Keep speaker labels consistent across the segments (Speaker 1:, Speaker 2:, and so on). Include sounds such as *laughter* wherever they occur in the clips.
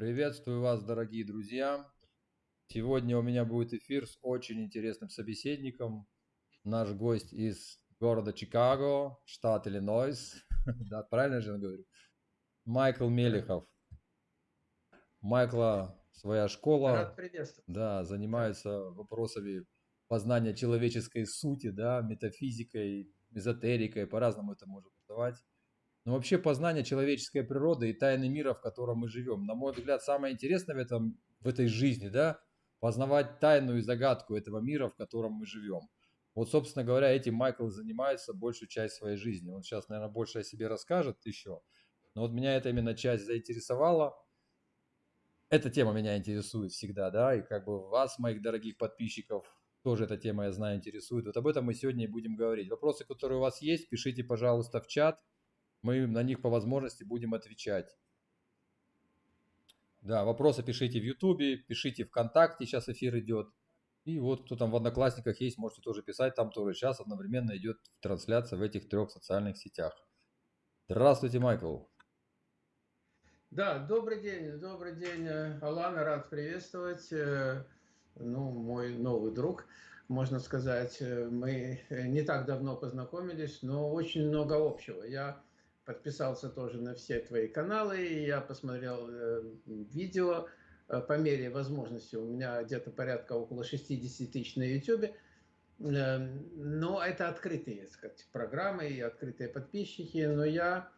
Speaker 1: Приветствую вас, дорогие друзья. Сегодня у меня будет эфир с очень интересным собеседником. Наш гость из города Чикаго, штат Иллинойс. *laughs* Да, правильно же я говорю? Майкл Мелехов. Майкла своя школа.
Speaker 2: Рад приветствовать.
Speaker 1: Да, занимается вопросами познания человеческой сути, да, метафизикой, эзотерикой, по-разному это можно называть. Но вообще познание человеческой природы и тайны мира, в котором мы живем. На мой взгляд, самое интересное в, этом, в этой жизни, да, познавать тайну и загадку этого мира, в котором мы живем. Вот, собственно говоря, этим Майкл занимается большую часть своей жизни. Он сейчас, наверное, больше о себе расскажет еще. Но вот меня эта именно часть заинтересовала. Эта тема меня интересует всегда, да, и как бы вас, моих дорогих подписчиков, тоже эта тема, я знаю, интересует. Вот об этом мы сегодня и будем говорить. Вопросы, которые у вас есть, пишите, пожалуйста, в чат – мы на них по возможности будем отвечать. Да, вопросы пишите в Ютубе, пишите ВКонтакте, сейчас эфир идет. И вот кто там в Одноклассниках есть, можете тоже писать, там тоже сейчас одновременно идет трансляция в этих трех социальных сетях. Здравствуйте, Майкл.
Speaker 2: Да, добрый день, добрый день, Алана, рад приветствовать. Э, ну, мой новый друг, можно сказать. Э, мы не так давно познакомились, но очень много общего. Я подписался тоже на все твои каналы, и я посмотрел э, видео э, по мере возможности. У меня где-то порядка около 60 тысяч на YouTube. Э, но это открытые сказать, программы и открытые подписчики. Но я,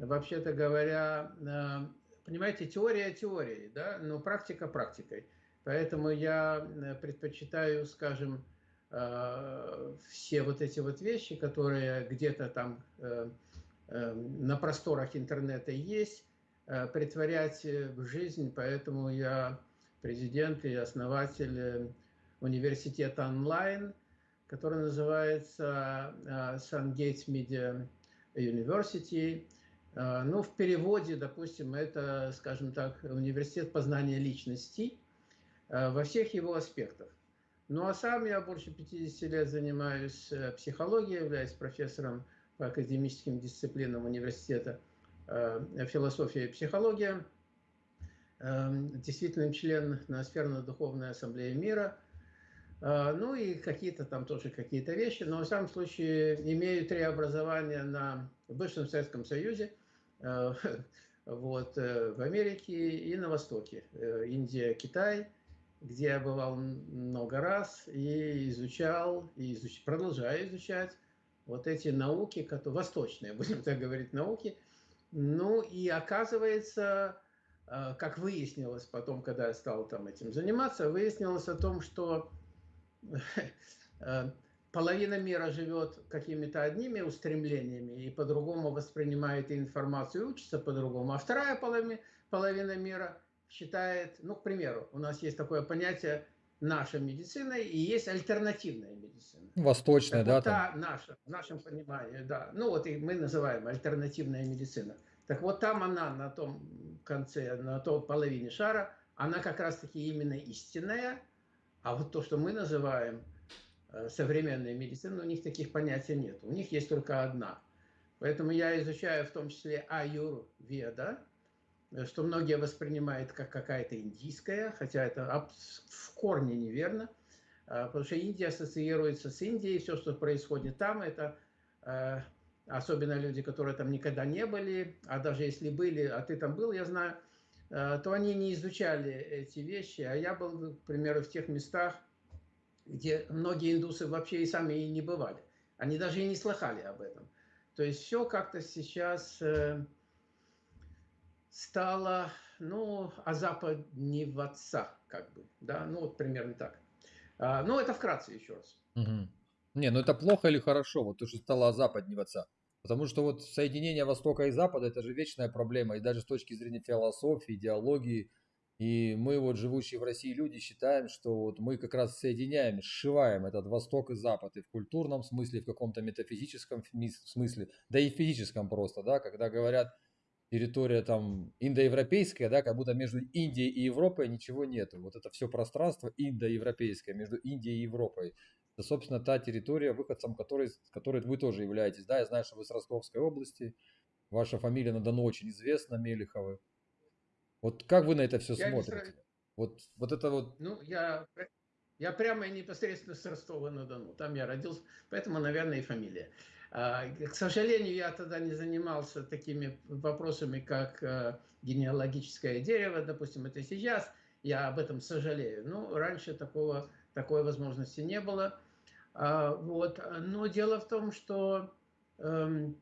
Speaker 2: вообще-то говоря, э, понимаете, теория теорией, да, но практика практикой. Поэтому я э, предпочитаю, скажем, э, все вот эти вот вещи, которые где-то там Эм, на просторах интернета есть, э, притворять э, в жизнь, поэтому я президент и основатель э, университета онлайн, который называется Sungate Media University. Ну, в переводе, допустим, это, скажем так, университет познания личности во всех его аспектах. Ну, а сам я больше 50 лет занимаюсь психологией, являюсь профессором по академическим дисциплинам университета э, философия и психология, эм, действительно член Ноосферно-духовной ассамблеи мира, э, ну и какие-то там тоже какие-то вещи, но в самом случае имею три образования на бывшем Советском Союзе, э, *laughs* вот, в Америке и на Востоке, Индия, Китай, где я бывал много раз и изучал, и изуч... продолжаю изучать вот эти науки, которые, восточные, *laughs* будем так говорить, науки. Ну и оказывается, э, как выяснилось потом, когда я стал там этим заниматься, выяснилось о том, что *laughs* э, половина мира живет какими-то одними устремлениями и по-другому воспринимает информацию, учится по-другому, а вторая половина, половина мира считает, ну, к примеру, у нас есть такое понятие наша медицина и есть альтернативная медицина.
Speaker 1: Восточная, так
Speaker 2: да? Вот та наша, в нашем понимании, да. Ну вот и мы называем альтернативная медицина. Так вот там она на том конце, на той половине шара, она как раз-таки именно истинная, а вот то, что мы называем э, современной медициной, у них таких понятий нет. У них есть только одна. Поэтому я изучаю в том числе аюрведа, что многие воспринимают как какая-то индийская, хотя это в корне неверно, а, потому что Индия ассоциируется с Индией, все, что происходит там, это э, особенно люди, которые там никогда не были, а даже если были, а ты там был, я знаю, э, то они не изучали эти вещи, а я был, к примеру, в тех местах, где многие индусы вообще и сами и не бывали. Они даже и не слыхали об этом. То есть все как-то сейчас стало, ну, Запад не в отца, как бы, да, ну, вот примерно так. А, ну, это вкратце еще раз.
Speaker 1: Угу. Не, ну это плохо или хорошо, вот то, что стало Запад не в отца. Потому что вот соединение Востока и Запада это же вечная проблема, и даже с точки зрения философии, идеологии. И мы вот живущие в России люди считаем, что вот мы как раз соединяем, сшиваем этот Восток и Запад и в культурном смысле, в каком-то метафизическом смысле, да и в физическом просто, да, когда говорят, территория там индоевропейская, да, как будто между Индией и Европой ничего нету. Вот это все пространство индоевропейское между Индией и Европой. Это, собственно, та территория, выходцем которой, которой вы тоже являетесь. Да, я знаю, что вы с Ростовской области. Ваша фамилия на Дону очень известна, Мелиховы. Вот как вы на это все
Speaker 2: Я не
Speaker 1: смотрите? Вот, вот это вот,
Speaker 2: Ну, я, я прямо и непосредственно с Ростова-на-Дону. Там я родился, поэтому, наверное, и фамилия. А, К сожалению, я тогда не занимался такими вопросами, как э, генеалогическое дерево, допустим, это сейчас. Я об этом сожалею. Ну, раньше такого, такой возможности не было. А, Вот. Но дело в том, что эм,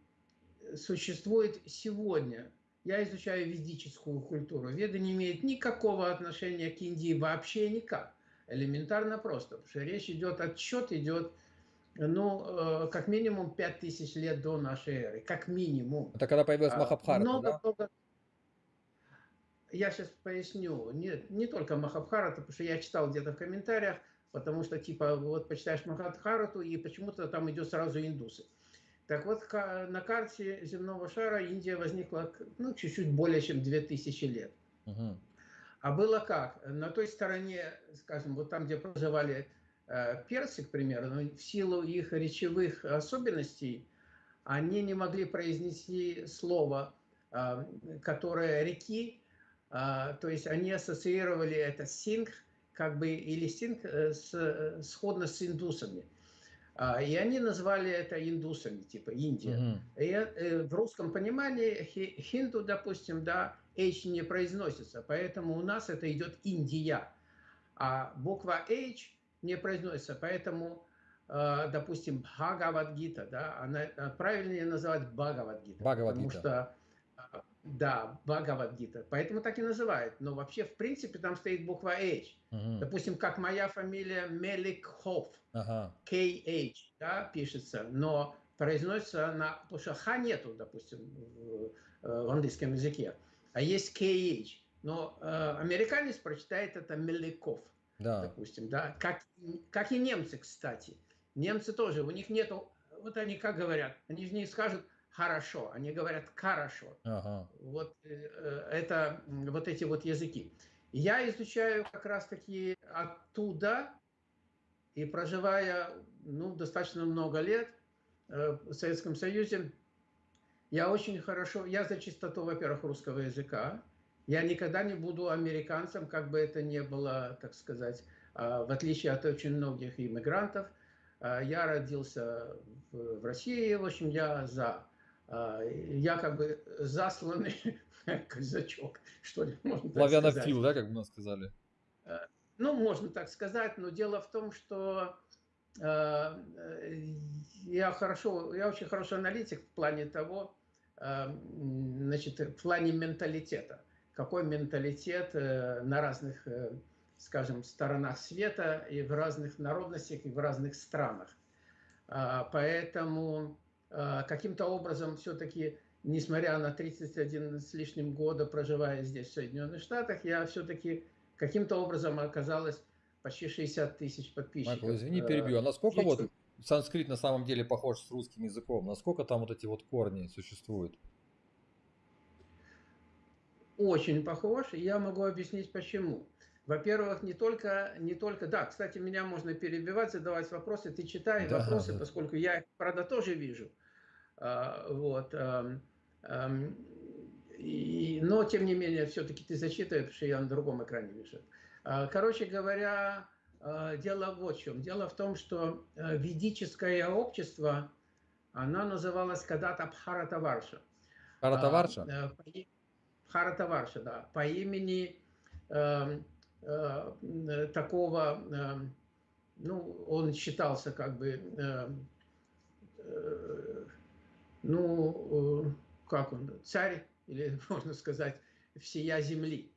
Speaker 2: существует сегодня. Я изучаю ведическую культуру. Веда не имеет никакого отношения к Индии вообще никак. Элементарно просто. Потому что речь идет, отсчет идет, ну, э, как минимум 5000 лет до нашей эры. Как минимум.
Speaker 1: это когда появилась
Speaker 2: А,
Speaker 1: Махабхарата, да?
Speaker 2: Много-много... Я сейчас поясню. Не, не только Махабхарата, потому что я читал где-то в комментариях, потому что, типа, вот почитаешь Махабхарату, и почему-то там идет сразу индусы. Так вот, на карте земного шара Индия возникла, ну, чуть-чуть более чем 2000 лет.
Speaker 1: Мгм.
Speaker 2: А было как? На той стороне, скажем, вот там, где проживали персы, к примеру, в силу их речевых особенностей, они не могли произнести слово, а, которое реки, а, то есть они ассоциировали это синг, как бы, или синг э, с, э, сходно с индусами. А, И они назвали это индусами, типа Индия.
Speaker 1: Мгм.
Speaker 2: И, э, в русском понимании хи- хинду, допустим, да, H не произносится, поэтому у нас это идет Индия. А буква H не произносится, поэтому, э, допустим, Бхагавадгита, да, она э, правильнее называть Бхагавадгита.
Speaker 1: Бхагавад-гита.
Speaker 2: Потому что, э, да, Бхагавадгита. Поэтому так и называют. Но вообще, в принципе, там стоит буква H.
Speaker 1: Мгм.
Speaker 2: Допустим, как моя фамилия Меликхов.
Speaker 1: Ага.
Speaker 2: KH, да, пишется, но произносится она, потому что Х нету, допустим, в, в английском языке, а есть KH. Но э, американец прочитает это Меликов,
Speaker 1: Да.
Speaker 2: допустим, да, как, как и немцы, кстати. Немцы тоже, у них нету, вот они как говорят, они же не скажут хорошо, они говорят хорошо.
Speaker 1: Ага.
Speaker 2: Вот э, э, это вот эти вот языки. Я изучаю как раз таки оттуда, и проживая ну, достаточно много лет э, в Советском Союзе, я очень хорошо, я за чистоту, во-первых, русского языка. Я никогда не буду американцем, как бы это ни было, так сказать, а, в отличие от очень многих иммигрантов. А, Я родился в России, в общем, я за. А, Я как бы засланный *laughs* казачок, что ли, можно так сказать.
Speaker 1: Славянофил, да, как бы нас сказали.
Speaker 2: Ну, можно так сказать, но дело в том, что я хорошо, я очень хороший аналитик в плане того, значит, в плане менталитета. Какой менталитет э, на разных, э, скажем, сторонах света и в разных народностях и в разных странах. А, Поэтому а, каким-то образом все-таки, несмотря на 31 с лишним года, проживая здесь, в Соединенных Штатах, я все-таки каким-то образом оказалось почти 60 тысяч подписчиков.
Speaker 1: Майкл, извини,
Speaker 2: Э,
Speaker 1: перебью. А насколько вот санскрит на самом деле похож с русским языком? Насколько там вот эти вот корни существуют?
Speaker 2: Очень похож, и я могу объяснить почему. Во-первых, не только, не только, да, кстати, меня можно перебивать, задавать вопросы, ты читай
Speaker 1: Да,
Speaker 2: вопросы,
Speaker 1: да.
Speaker 2: поскольку я их, правда, тоже вижу. А, Вот. ам, ам, и- но, тем не менее, все-таки ты зачитывай, потому что я на другом экране вижу. А, Короче говоря, а, дело вот в чем. Дело в том, что а, ведическое общество, оно называлось когда-то Бхаратаварша.
Speaker 1: Каратаварша?
Speaker 2: А, э, Бхаратаварша, да, по имени эм, э, э, такого, эм, ну, он считался как бы, эм, э, ну, э, как он, царь, или *laughs* можно сказать, всея земли.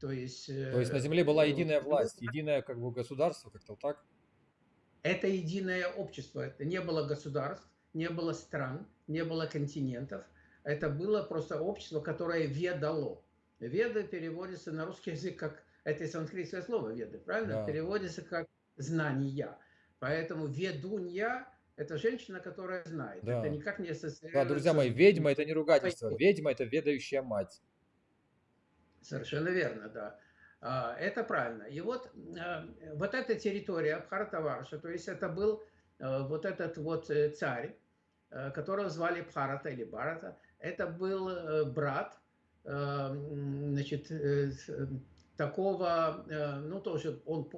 Speaker 2: То есть...
Speaker 1: То есть на
Speaker 2: э,
Speaker 1: земле была
Speaker 2: ну,
Speaker 1: единая
Speaker 2: ну,
Speaker 1: власть, единое как бы государство, как-то так?
Speaker 2: Это единое общество. Это не было государств, не было стран, не было континентов. Это было просто общество, которое ведало. Веды переводится на русский язык как... Это санскритское слово веды, правильно?
Speaker 1: Да.
Speaker 2: Переводится как знания. Поэтому ведунья – это женщина, которая знает.
Speaker 1: Да.
Speaker 2: Это никак не
Speaker 1: Да,
Speaker 2: ассоциируется
Speaker 1: друзья мои, ведьма это не ругательство. Ведьма это ведающая мать.
Speaker 2: Совершенно верно, да. А, Это правильно. И вот, э, вот эта территория Бхаратаварша, то есть это был э, вот этот вот э, царь, которого звали Бхарата или Барата, это был э, брат значит, такого, ну тоже он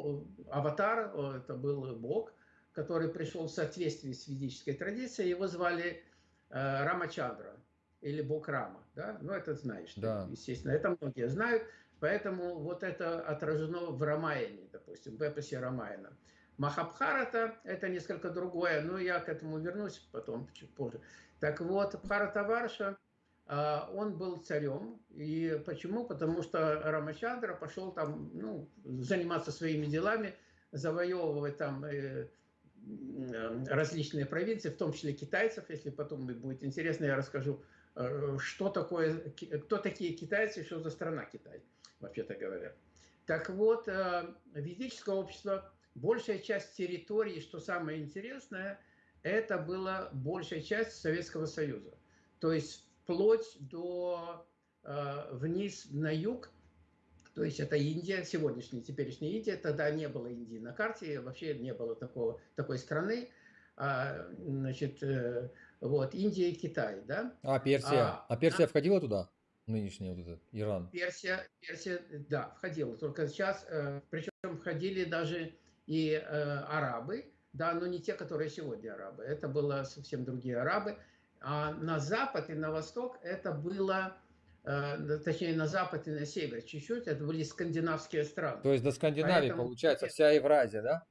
Speaker 2: аватар, это был бог, который пришел в соответствии с ведической традицией, его звали Рамачандра или бог Рама, да, ну это знаешь, да. естественно, это многие знают, поэтому вот это отражено в Рамаяне, допустим, в эпосе Рамаяна. Махабхарата – это несколько другое, но я к этому вернусь потом, чуть позже. Так вот, Бхаратаварша, а, он был царем. И почему? Потому что Рамачандра пошел там ну, заниматься своими делами, завоевывать там э, различные провинции, в том числе китайцев. Если потом будет интересно, я расскажу, э, что такое, кто такие китайцы, что за страна Китай, вообще-то говоря. Так вот, э, ведическое общество большая часть территории, что самое интересное, это была большая часть Советского Союза. То есть вплоть до э, вниз на юг, то есть это Индия, сегодняшняя, теперешняя Индия, тогда не было Индии на карте, вообще не было такого, такой страны. А, значит, э, вот, Индия и Китай, да?
Speaker 1: А Персия? А, а Персия а, входила туда? Нынешний вот этот Иран?
Speaker 2: Персия, Персия, да, входила. Только сейчас, э, причем входили даже и э, арабы, да, но не те, которые сегодня арабы. Это было совсем другие арабы. А на запад и на восток это было, э, точнее на запад и на север чуть-чуть, это были скандинавские страны.
Speaker 1: То есть до Скандинавии Поэтому, получается вся Евразия, да?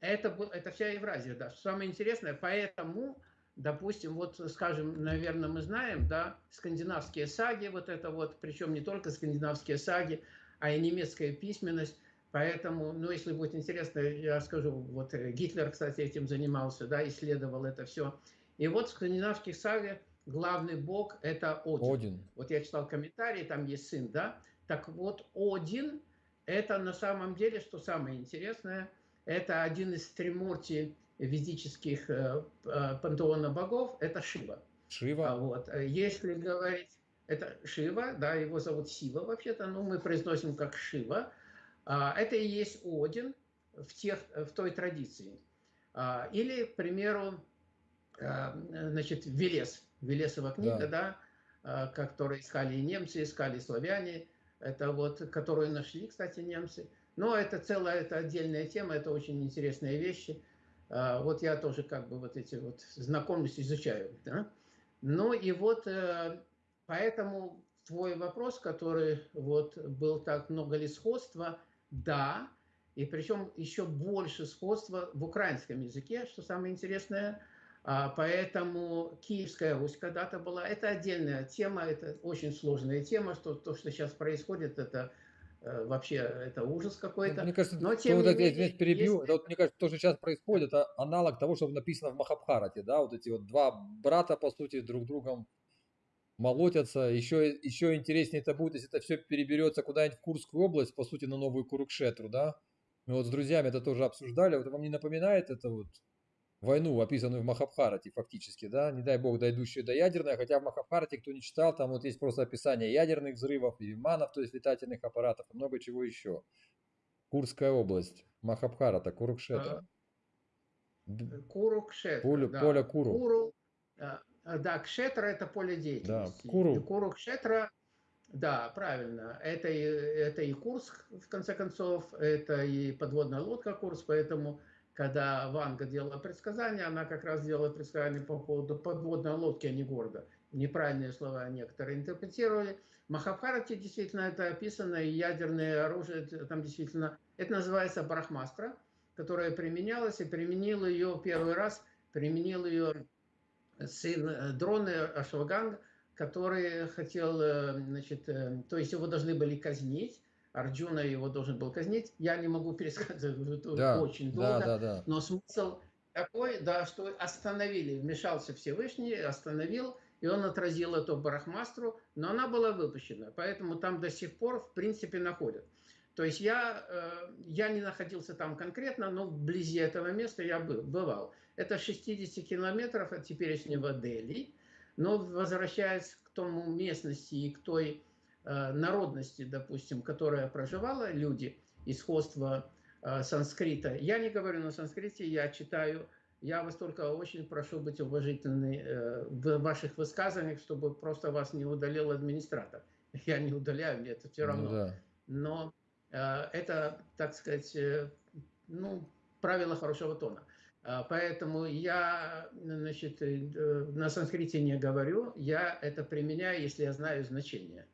Speaker 2: Это, это вся Евразия, да. Самое интересное, поэтому, допустим, вот, скажем, наверное, мы знаем, да, скандинавские саги, вот это вот, причем не только скандинавские саги, а и немецкая письменность, Поэтому, ну, если будет интересно, я скажу, вот э, Гитлер, кстати, этим занимался, да, исследовал это все. И вот в скандинавских саге главный бог – это Один. Один. Вот я читал комментарии, там есть сын, да. Так вот, Один – это на самом деле, что самое интересное, это один из тримурти ведических э, э, пантеона богов, это Шива.
Speaker 1: Шива.
Speaker 2: А вот, э, если говорить, это Шива, да, его зовут Сива вообще-то, но мы произносим как Шива – это и есть Один в, тех, в той традиции. А, или, к примеру, а, значит, Велес, Велесова книга, да, да которую искали и немцы, искали и славяне, это вот, которую нашли, кстати, немцы. Но это целая, это отдельная тема, это очень интересные вещи. Вот я тоже как бы вот эти вот знакомлюсь, изучаю. Да? Ну и вот э, поэтому твой вопрос, который вот был так много ли сходства – да, и причем еще больше сходства в украинском языке, что самое интересное. А, поэтому Киевская Русь когда-то была. Это отдельная тема, это очень сложная тема, что то, что сейчас происходит, это э, вообще это ужас какой-то.
Speaker 1: Мне кажется, Но, тем вот, менее, я перебью, если... это вот, мне кажется, то, что сейчас происходит, это аналог того, что написано в Махабхарате, да, вот эти вот два брата, по сути, друг другом молотятся. Еще, еще интереснее это будет, если это все переберется куда-нибудь в Курскую область, по сути, на новую Курукшетру, да? Мы вот с друзьями это тоже обсуждали. Вот вам не напоминает это вот войну, описанную в Махабхарате фактически, да? Не дай бог, дойдущую до ядерной, хотя в Махабхарате, кто не читал, там вот есть просто описание ядерных взрывов, и виманов, то есть летательных аппаратов, и много чего еще. Курская область, Махабхарата, Курукшетра.
Speaker 2: Курукшетра,
Speaker 1: поле, да. поле Куру.
Speaker 2: Куру, Э, да, кшетра – это поле деятельности.
Speaker 1: Да, куру.
Speaker 2: И куру кшетра, да, правильно. Это и, это и Курск, в конце концов, это и подводная лодка Курск, поэтому когда Ванга делала предсказания, она как раз делала предсказания по поводу подводной лодки, а не города. Неправильные слова некоторые интерпретировали. В Махабхарате действительно это описано, и ядерное оружие, там действительно, это называется брахмастра, которая применялась, и применил ее первый раз, применил ее сын э, Дроны Ашваганг, который хотел, э, значит, э, то есть его должны были казнить, Арджуна его должен был казнить. Я не могу пересказывать *laughs* да, очень долго, да, да, да. но смысл такой, да, что остановили, вмешался Всевышний, остановил, и он отразил эту барахмастру, но она была выпущена, поэтому там до сих пор, в принципе, находят. То есть я, я не находился там конкретно, но вблизи этого места я был, бывал. Это 60 километров от теперешнего Дели. Но возвращаясь к тому местности и к той э, народности, допустим, которая проживала, люди, исходство э, санскрита. Я не говорю на санскрите, я читаю я вас только очень прошу быть уважительны э, в ваших высказываниях, чтобы просто вас не удалил администратор. *laughs* Я не удаляю, мне это все ну равно. Ну, да. Но э, это, так сказать, э, ну, правило хорошего тона. А, поэтому я значит, на санскрите не говорю, я это применяю, если я знаю значение.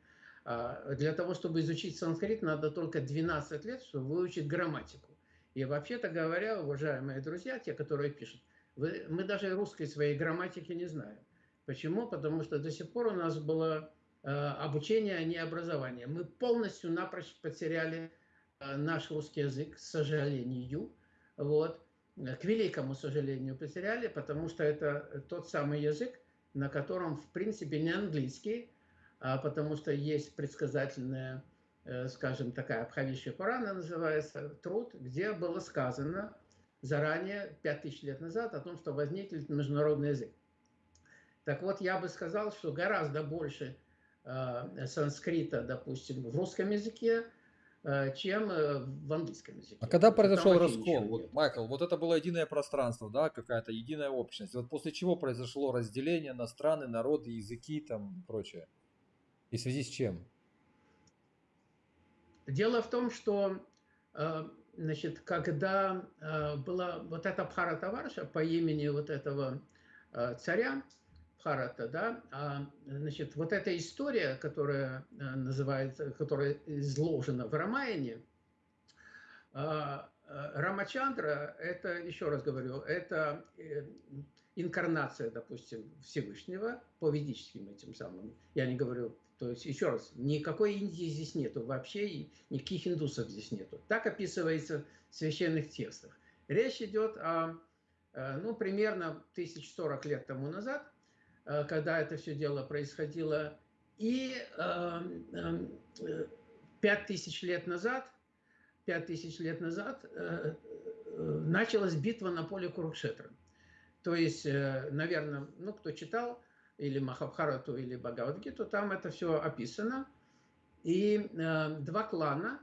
Speaker 2: А, для того, чтобы изучить санскрит, надо только 12 лет, чтобы выучить грамматику. И вообще-то говоря, уважаемые друзья, те, которые пишут, вы, мы даже русской своей грамматики не знаем. Почему? Потому что до сих пор у нас было э, обучение, а не образование. Мы полностью напрочь потеряли э, наш русский язык, к сожалению. Вот. К великому сожалению потеряли, потому что это тот самый язык, на котором, в принципе, не английский, а потому что есть предсказательная Э, скажем, такая Абхавишья Пурана называется, труд, где было сказано заранее, 5000 лет назад, о том, что возникнет международный язык. Так вот, я бы сказал, что гораздо больше э, санскрита, допустим, в русском языке, э, чем э, в английском языке.
Speaker 1: А когда произошел раскол, вот, Майкл, вот это было единое пространство, да, какая-то единая общность. Вот после чего произошло разделение на страны, народы, языки там и прочее? И в связи с чем?
Speaker 2: Дело в том, что э, значит, когда э, была вот эта Бхаратаварша по имени вот этого э, царя, Бхарата, да, а, значит, вот эта история, которая называется, которая изложена в Рамаяне, Рамачандра, это, еще раз говорю, это инкарнация, допустим, Всевышнего по ведическим этим самым. Я не говорю то есть, еще раз, никакой Индии здесь нету вообще, никаких индусов здесь нету. Так описывается в священных текстах. Речь идет о, э, ну, примерно 1040 лет тому назад, э, когда это все дело происходило, и 5000 э, лет назад, 5000 лет назад началась битва на поле Курукшетра. То есть, наверное, ну, кто читал, или Махабхарату, или Бхагавадгиту, там это все описано. И э, два клана,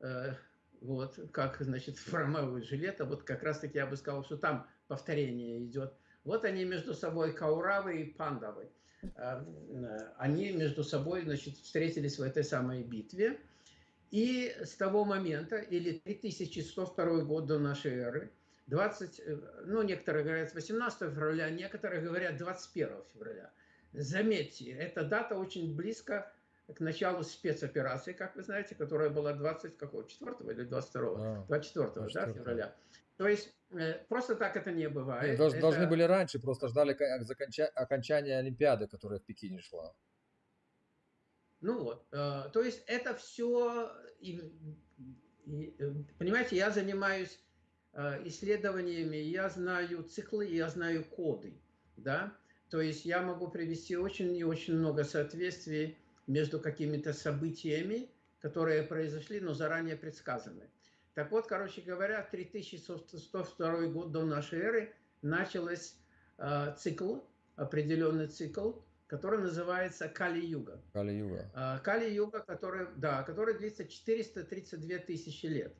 Speaker 2: э, вот, как, значит, *laughs* в Ромео и Жилета, вот как раз-таки я бы сказал, что там повторение идет. Вот они между собой, Кауравы и Пандавы, э, они между собой, значит, встретились в этой самой битве. И с того момента, или 3102 год до нашей эры, 20, э, ну, некоторые говорят 18 февраля, некоторые говорят 21 февраля. Заметьте, эта дата очень близко к началу спецоперации, как вы знаете, которая была 20, какого, 4 или 22? А, 24, 24 да, февраля. То есть просто так это не бывает.
Speaker 1: Должны, это... должны были раньше, просто ждали окончания Олимпиады, которая в Пекине шла.
Speaker 2: Ну вот, э, то есть это все, понимаете, я занимаюсь Э, исследованиями я знаю циклы, я знаю коды, да, то есть я могу привести очень и очень много соответствий между какими-то событиями, которые произошли, но заранее предсказаны. Так вот, короче говоря, 3102 год до нашей эры началась э, цикл, определенный цикл, который называется Кали-юга.
Speaker 1: Кали-юга.
Speaker 2: Э, Кали-юга, который, да, который длится 432 тысячи лет.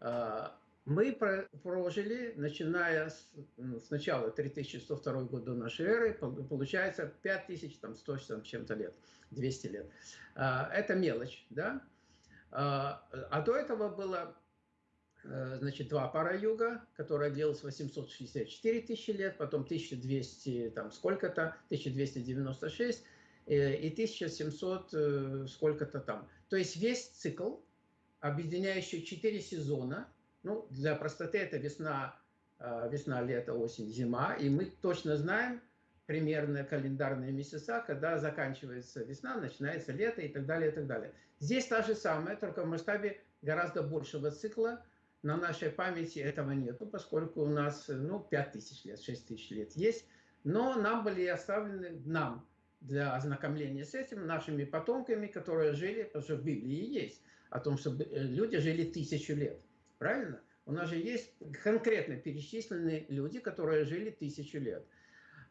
Speaker 2: Э, мы прожили, начиная с, с начала 3102 года до нашей эры, получается 5100 с чем-то лет, 200 лет. А, это мелочь, да? А, а до этого было э, значит, два пара юга, которая длилась 864 тысячи лет, потом 1200, там сколько-то, 1296 э, и 1700 э, сколько-то там. То есть весь цикл, объединяющий 4 сезона, ну, для простоты это весна, весна, лето, осень, зима. И мы точно знаем примерно календарные месяца, когда заканчивается весна, начинается лето и так далее, и так далее. Здесь та же самая, только в масштабе гораздо большего цикла. На нашей памяти этого нету, поскольку у нас ну, 5 тысяч лет, 6 тысяч лет есть. Но нам были оставлены, нам, для ознакомления с этим, нашими потомками, которые жили, потому что в Библии есть, о том, что э, люди жили тысячу лет. Правильно? У нас же есть конкретно перечисленные люди, которые жили тысячу лет.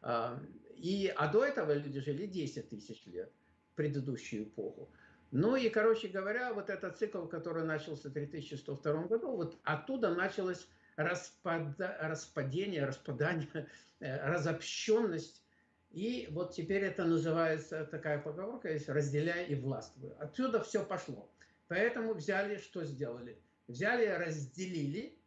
Speaker 2: А, и, а до этого люди жили 10 тысяч лет, предыдущую эпоху. Ну и, короче говоря, вот этот цикл, который начался в 3102 году, вот оттуда началось распада, распадение, распадание, *laughs* э, разобщенность. И вот теперь это называется, такая поговорка есть, разделяй и властвуй. Отсюда все пошло. Поэтому взяли, что сделали? Взяли, разделили.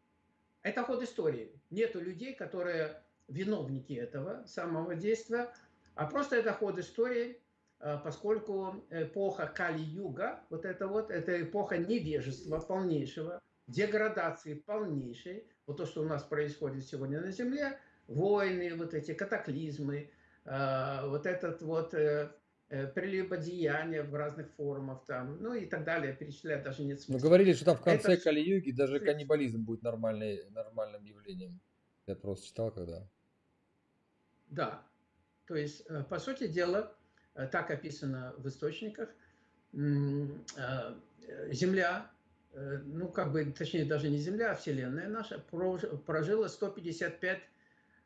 Speaker 2: Это ход истории. Нету людей, которые виновники этого самого действия, а просто это ход истории, поскольку эпоха Кали-Юга, вот это вот, это эпоха невежества полнейшего, деградации полнейшей, вот то, что у нас происходит сегодня на Земле, войны, вот эти катаклизмы, а, вот этот вот э, э, прелюбодеяние в разных формах, там, ну и так далее, перечислять даже нет
Speaker 1: смысла. Вы говорили, что там в конце это... Кали-Юги даже каннибализм будет нормальный, нормальным явлением. Я просто читал когда.
Speaker 2: Да, то есть, э, по сути дела, так описано в источниках, Земля Э, ну, как бы, точнее, даже не Земля, а Вселенная наша, прожила 155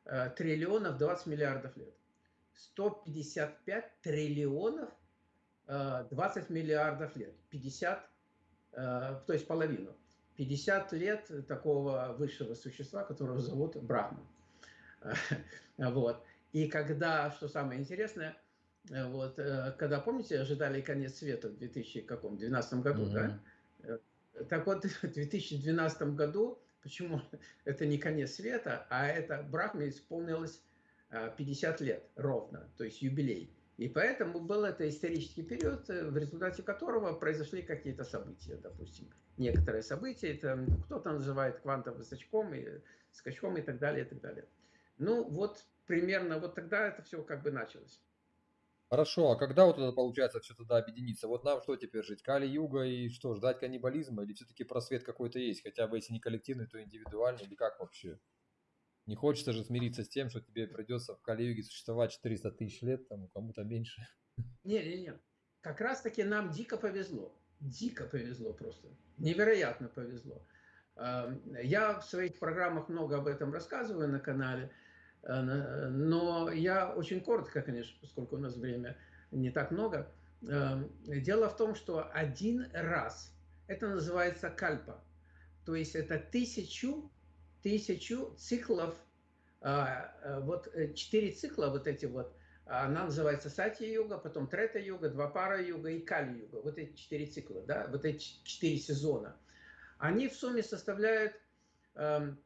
Speaker 2: э, триллионов 20 миллиардов лет. 155 триллионов 20 э, миллиардов лет. 50, то есть половину. 50 лет такого высшего существа, которого зовут Брахма. *laughs* Вот. И когда, что самое интересное, вот, когда, помните, ожидали конец света в 2012 году, mm-hmm. да? Так вот, *laughs* в 2012 году, почему *laughs* это не конец света, а это Брахме исполнилось 50 а, лет ровно, то есть юбилей. И поэтому был это исторический период, э, в результате которого произошли какие-то события, допустим. Некоторые события, это кто-то называет квантовым скачком и скачком и так далее, и так далее. Ну, вот примерно вот тогда это все как бы началось.
Speaker 1: Хорошо, а когда вот это получается все туда объединиться? Вот нам что теперь жить? Кали-юга и что, ждать каннибализма? Или все-таки просвет какой-то есть? Хотя бы если не коллективный, то индивидуальный? Или как вообще? Не хочется же смириться с тем, что тебе придется в Кали-юге существовать 400 тысяч лет, там кому-то меньше.
Speaker 2: Не-не-не. Как раз-таки нам дико повезло. Дико повезло просто. Невероятно повезло. Я в своих программах много об этом рассказываю на канале. Э, но я очень коротко, конечно, поскольку у нас время не так много. Эм, дело в том, что один раз, это называется кальпа, то есть это тысячу, тысячу циклов, а, э, вот э, четыре цикла вот эти вот, она называется сати-йога, потом трета-йога, два пара-йога и кали-йога. Вот эти четыре цикла, да, вот эти четыре сезона. Они в сумме составляют эм,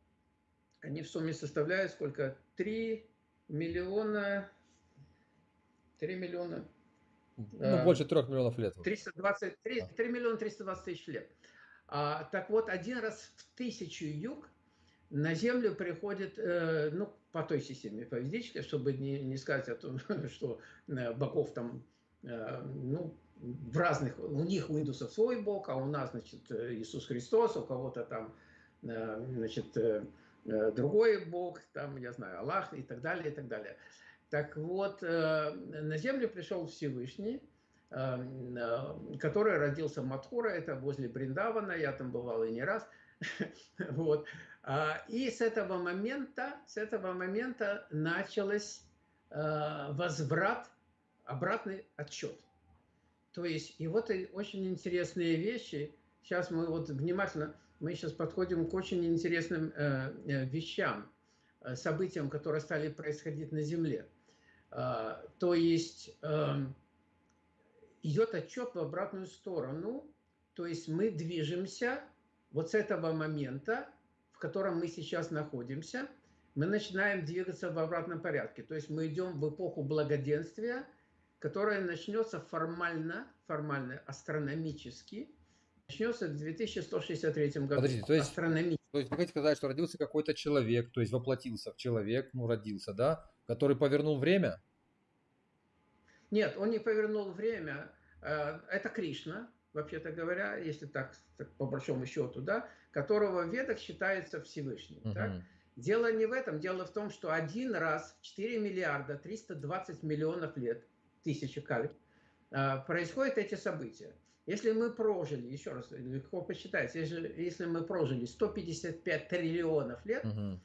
Speaker 2: они в сумме составляют сколько? 3 миллиона... 3 миллиона...
Speaker 1: Ну, а, больше 3 миллионов лет.
Speaker 2: 320, 3, 3 миллиона 320 тысяч лет. А, так вот, один раз в тысячу юг на Землю приходит, э, ну, по той системе поведической, чтобы не, не сказать о том, *laughs* что э, богов там, э, ну, в разных, у них, у индусов свой бог, а у нас, значит, Иисус Христос, у кого-то там, э, значит, э, Э, другой бог, там, я знаю, Аллах и так далее, и так далее. Так вот, э, на землю пришел Всевышний, э, который родился в Матхура, это возле Бриндавана, я там бывал и не раз. *laughs* Вот. А, и с этого момента, с этого момента началось возврат, обратный отчет. То есть, и вот и очень интересные вещи. Сейчас мы вот внимательно мы сейчас подходим к очень интересным э, э, вещам, э, событиям, которые стали происходить на Земле. А, то есть эм, идет отчет в обратную сторону, то есть мы движемся вот с этого момента, в котором мы сейчас находимся, мы начинаем двигаться в обратном порядке. То есть мы идем в эпоху благоденствия, которая начнется формально, формально, астрономически – начнется в 2163 году.
Speaker 1: Подождите, то есть, то есть вы хотите сказать, что родился какой-то человек, то есть воплотился в человек, ну родился, да, который повернул время?
Speaker 2: Нет, он не повернул время. Э, это Кришна, вообще-то говоря, если так, так по большому счету, да, которого в ведах считается Всевышним. Угу. Так? Дело не в этом, дело в том, что один раз в 4 миллиарда 320 миллионов лет, тысячи каль, э, происходят эти события. Если мы прожили, еще раз, легко посчитать, если, если мы прожили 155 триллионов лет, угу.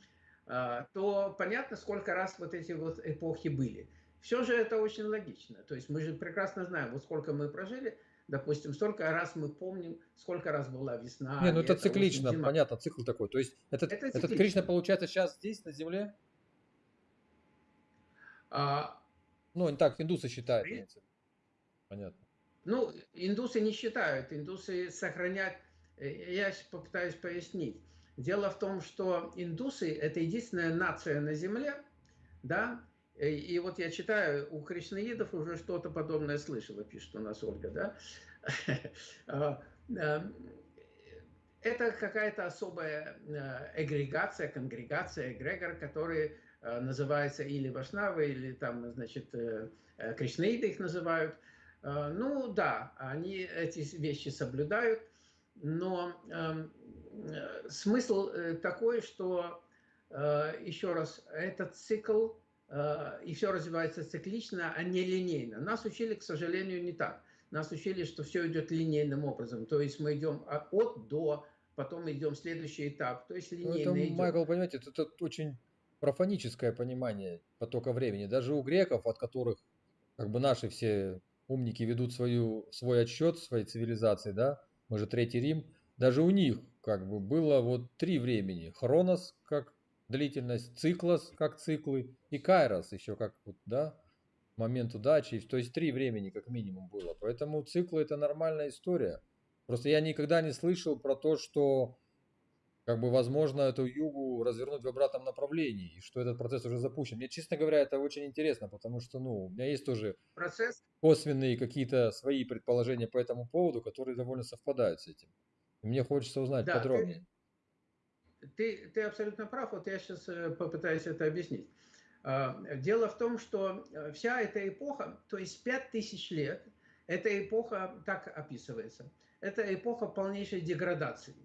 Speaker 2: то понятно, сколько раз вот эти вот эпохи были. Все же это очень логично. То есть мы же прекрасно знаем, вот сколько мы прожили. допустим, столько раз мы помним, сколько раз была весна.
Speaker 1: Не, ну это
Speaker 2: осень,
Speaker 1: циклично,
Speaker 2: зима.
Speaker 1: понятно, цикл такой. То есть этот,
Speaker 2: Это
Speaker 1: этот
Speaker 2: циклично.
Speaker 1: Кришна получается сейчас здесь, на Земле?
Speaker 2: А,
Speaker 1: Ну, так, индусы считают.
Speaker 2: При-.
Speaker 1: Понятно.
Speaker 2: Ну, индусы не считают, индусы сохранять. э, Я попытаюсь пояснить. Дело в том, что индусы – это единственная нация на Земле, да, и, и вот я читаю, у кришнаидов уже что-то подобное слышала, пишет у нас Ольга, да. *laughs* А, а, Это какая-то особая э, эгрегация, конгрегация, эгрегор, который э, называется или Вашнавы, или там, значит, э, э, кришнаиды их называют. Э, Ну да, они эти вещи соблюдают, но эм, э, смысл э, такой, что, еще раз, этот цикл, и все развивается циклично, а не линейно. Нас учили, к сожалению, не так. Нас учили, что все идет линейным образом. То есть мы идем от до, потом идем следующий этап. То есть
Speaker 1: Ну,
Speaker 2: линейно
Speaker 1: это,
Speaker 2: идем.
Speaker 1: Майкл, понимаете, это, это очень профаническое понимание потока времени. Даже у греков, от которых как бы наши все умники ведут свою, свой отсчет своей цивилизации, да, мы же Третий Рим, даже у них как бы было вот три времени. Хронос как длительность, циклос как циклы и кайрос еще как вот, да, момент удачи. То есть три времени как минимум было. Поэтому циклы это нормальная история. Просто я никогда не слышал про то, что как бы возможно эту югу развернуть в обратном направлении, и что этот процесс уже запущен. Мне, честно говоря, это очень интересно, потому что, ну, у меня есть тоже
Speaker 2: Процесс
Speaker 1: косвенные какие-то свои предположения по этому поводу, которые довольно совпадают с этим. И мне хочется узнать
Speaker 2: Да, ты-
Speaker 1: подробнее.
Speaker 2: Ты, ты абсолютно прав, вот я сейчас попытаюсь это объяснить. А, Дело в том, что э, вся эта эпоха, то есть 5000 лет, эта эпоха так описывается, это эпоха полнейшей деградации.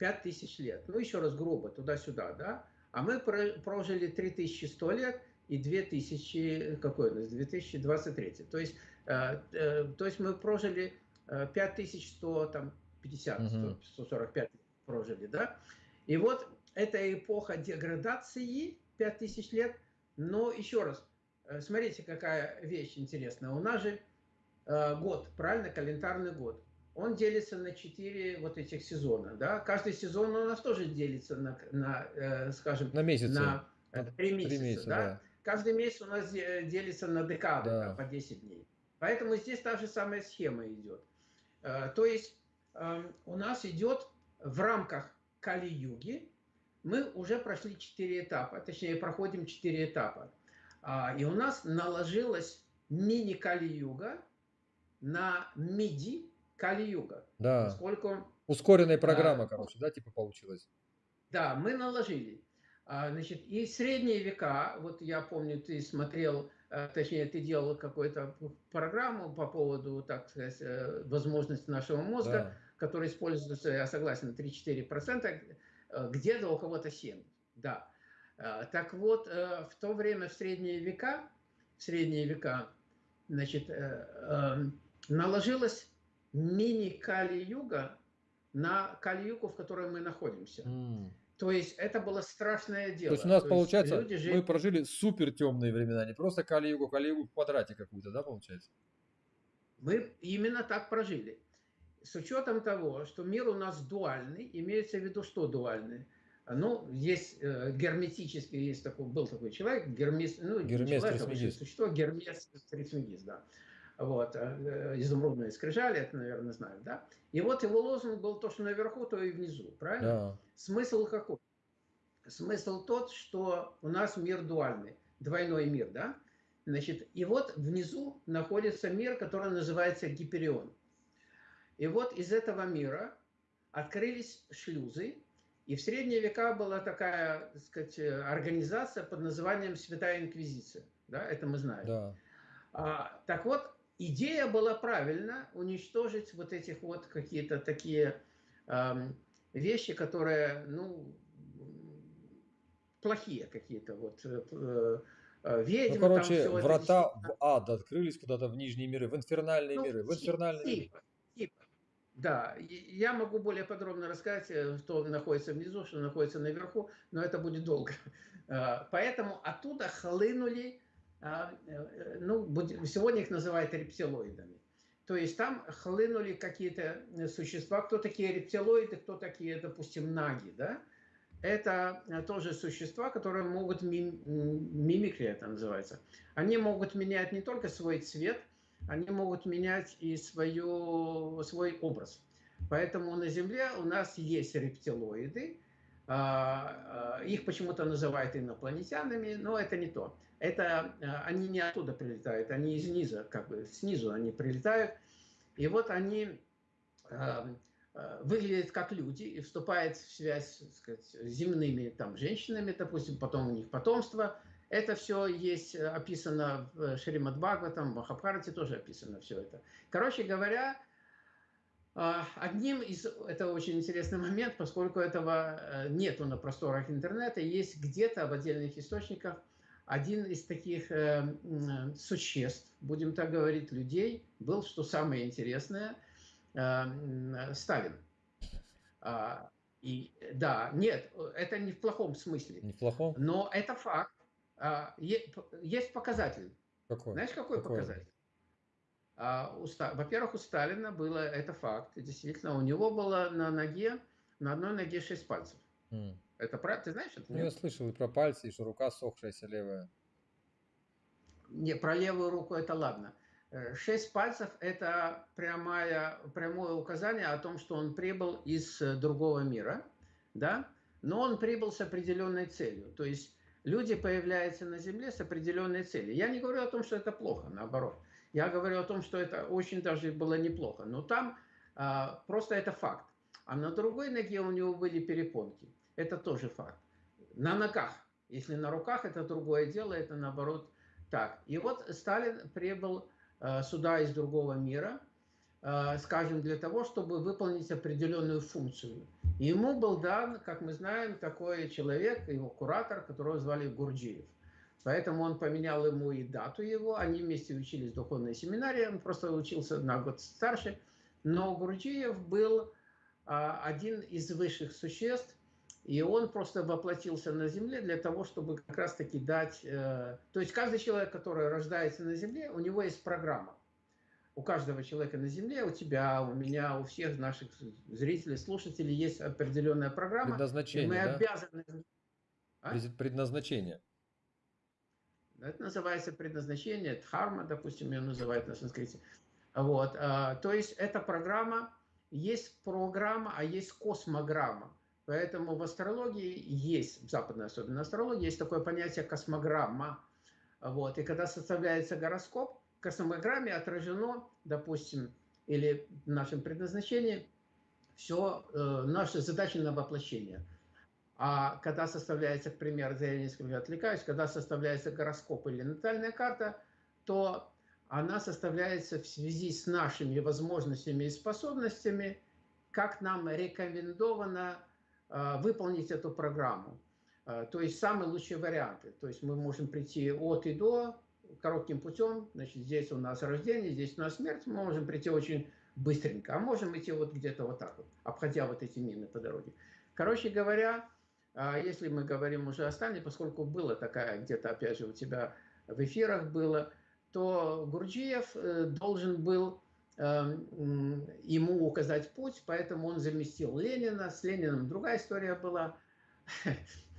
Speaker 2: 5000 лет. Ну, еще раз грубо, туда-сюда, да? А мы про- прожили 3100 лет и 2000, какой у нас, 2023. То есть, э, э, то есть мы прожили э, 5150,
Speaker 1: Мгм.
Speaker 2: 145 прожили, да? И вот эта эпоха деградации, 5000 лет, но еще раз, э, смотрите, какая вещь интересная. У нас же э, год, правильно, календарный год. Он делится на 4 вот этих сезона, да? Каждый сезон у нас тоже делится на, на, э, скажем,
Speaker 1: На месяцы.
Speaker 2: на э, три месяца,
Speaker 1: месяца,
Speaker 2: да?
Speaker 1: да.
Speaker 2: Каждый месяц у нас де- делится на декады,
Speaker 1: Да.
Speaker 2: по 10 дней. Поэтому здесь та же самая схема идет. Э, То есть эм, у нас идет в рамках Кали-юги, мы уже прошли 4 этапа, точнее проходим 4 этапа. А, И у нас наложилась мини-Кали-юга на миди Кали-юга.
Speaker 1: Да.
Speaker 2: Поскольку
Speaker 1: Ускоренная программа,
Speaker 2: Да.
Speaker 1: короче, да, типа получилась.
Speaker 2: Да, мы наложили. А, Значит, и средние века, вот я помню, ты смотрел, э, точнее, ты делал какую-то программу по поводу, так сказать, э, возможности нашего мозга,
Speaker 1: Да.
Speaker 2: который используется, я согласен, 3-4%, э, где-то у кого-то 7%. Да. Э, Так вот, э, в то время, в средние века, в средние века, значит, наложилась мини-Кали-юга на Кали-югу, в которой мы находимся.
Speaker 1: М.
Speaker 2: То есть это было страшное дело.
Speaker 1: То есть у нас
Speaker 2: То
Speaker 1: получается,
Speaker 2: люди жили-
Speaker 1: мы прожили супер темные времена, не просто Кали-Югу, Кали-Югу в квадрате какую-то, да, получается?
Speaker 2: Мы именно так прожили. С учетом того, что мир у нас дуальный, имеется в виду, что дуальный? Ну, есть э, герметический, есть такой, был такой человек, Гермес, ну,
Speaker 1: Гермес
Speaker 2: человек, а существо, Гермес Трисмегист, да. Вот, э, изумрудные скрижали, это, наверное, знают, да? И вот его лозунг был то, что наверху, то и внизу, правильно?
Speaker 1: Да.
Speaker 2: Смысл какой? Смысл тот, что у нас мир дуальный, двойной мир, да? Значит, и вот внизу находится мир, который называется Гиперион. И вот из этого мира открылись шлюзы, и в средние века была такая, так сказать, организация под названием Святая Инквизиция. Да, это мы знаем.
Speaker 1: Да.
Speaker 2: А, так вот, идея была правильно уничтожить вот этих вот какие-то такие ам, вещи, которые, ну, плохие какие-то, вот, э, э,
Speaker 1: Ну,
Speaker 2: ведьмы, там
Speaker 1: короче,
Speaker 2: это
Speaker 1: врата
Speaker 2: действительно-
Speaker 1: в ад открылись куда-то в нижние миры, в инфернальные
Speaker 2: Ну,
Speaker 1: миры, в инфернальные миры.
Speaker 2: типа, типа. Да, я могу более подробно рассказать, э, что находится внизу, что находится наверху, но это будет долго. *laughs* А, Поэтому оттуда хлынули, э, ну, будем- сегодня их называют рептилоидами. То есть там хлынули какие-то существа, кто такие рептилоиды, кто такие, допустим, наги, да? Это тоже существа, которые могут, мим, мимикрия это называется, они могут менять не только свой цвет, они могут менять и свою, свой образ. Поэтому на Земле у нас есть рептилоиды, а, а, их почему-то называют инопланетянами, но это не то. Это а, они не оттуда прилетают, они из низа, как бы снизу они прилетают. И вот они выглядят как люди и вступают в связь сказать, с земными там, женщинами, допустим, потом у них потомство. Это все есть описано в Шримад Бхагаватам, в Махабхарате тоже описано все это. Короче говоря, а, одним из, это очень интересный момент, поскольку этого э, нету на просторах интернета, есть где-то в отдельных источниках один из таких э, существ, будем так говорить, людей, был, что самое интересное, э, Сталин. А, и да, нет, это не в плохом смысле.
Speaker 1: Не в плохом?
Speaker 2: Но это факт. А, есть показатель.
Speaker 1: Какой?
Speaker 2: Знаешь, какой, какой? показатель? А, во-первых, у Сталина было, это факт, действительно, у него было на ноге, на одной ноге шесть пальцев. Mm. Это правда, ты знаешь это?
Speaker 1: Ну, я слышал и про пальцы, и что рука сохшаяся левая.
Speaker 2: Не, про левую руку это ладно. Э, шесть пальцев – это прямое, прямое указание о том, что он прибыл из э, другого мира, да? но он прибыл с определенной целью. То есть люди появляются на Земле с определенной целью. Я не говорю о том, что это плохо, наоборот. Я говорю о том, что это очень даже было неплохо. Но там а, просто это факт. А на другой ноге у него были перепонки. Это тоже факт. На ногах. Если на руках, это другое дело, это наоборот так. И вот Сталин прибыл а, сюда из другого мира, а, скажем, для того, чтобы выполнить определенную функцию. Ему был дан, как мы знаем, такой человек, его куратор, которого звали Гурджиев. Поэтому он поменял ему и дату его. Они вместе учились в духовной семинарии. Он просто учился на год старше. Но Гурджиев был а, один из высших существ, и он просто воплотился на Земле для того, чтобы как раз-таки дать... Э, то есть каждый человек, который рождается на Земле, у него есть программа. У каждого человека на Земле, у тебя, у меня, у всех наших зрителей, слушателей есть определенная программа.
Speaker 1: Предназначение,
Speaker 2: мы
Speaker 1: да?
Speaker 2: обязаны...
Speaker 1: А? Предназначение.
Speaker 2: Это называется предназначение, дхарма, допустим, ее называют на санскрите. Вот. А, то есть эта программа, есть программа, а есть космограмма. Поэтому в астрологии есть, в западной особенно астрологии, есть такое понятие космограмма. Вот. И когда составляется гороскоп, в космограмме отражено, допустим, или в нашем предназначении, все э, наши задачи на воплощение – а когда составляется, к примеру, я несколько отвлекаюсь, когда составляется гороскоп или натальная карта, то она составляется в связи с нашими возможностями и способностями, как нам рекомендовано э, выполнить эту программу. Э, то есть самые лучшие варианты. То есть мы можем прийти от и до коротким путем. Значит, здесь у нас рождение, здесь у нас смерть. Мы можем прийти очень быстренько. А можем идти вот где-то вот так вот, обходя вот эти мины по дороге. Короче говоря, если мы говорим уже о Сталине, поскольку было такая, где-то опять же у тебя в эфирах было, то Гурджиев э, должен был эм, ему указать путь, поэтому он заместил Ленина. С Лениным другая история была. *laughs*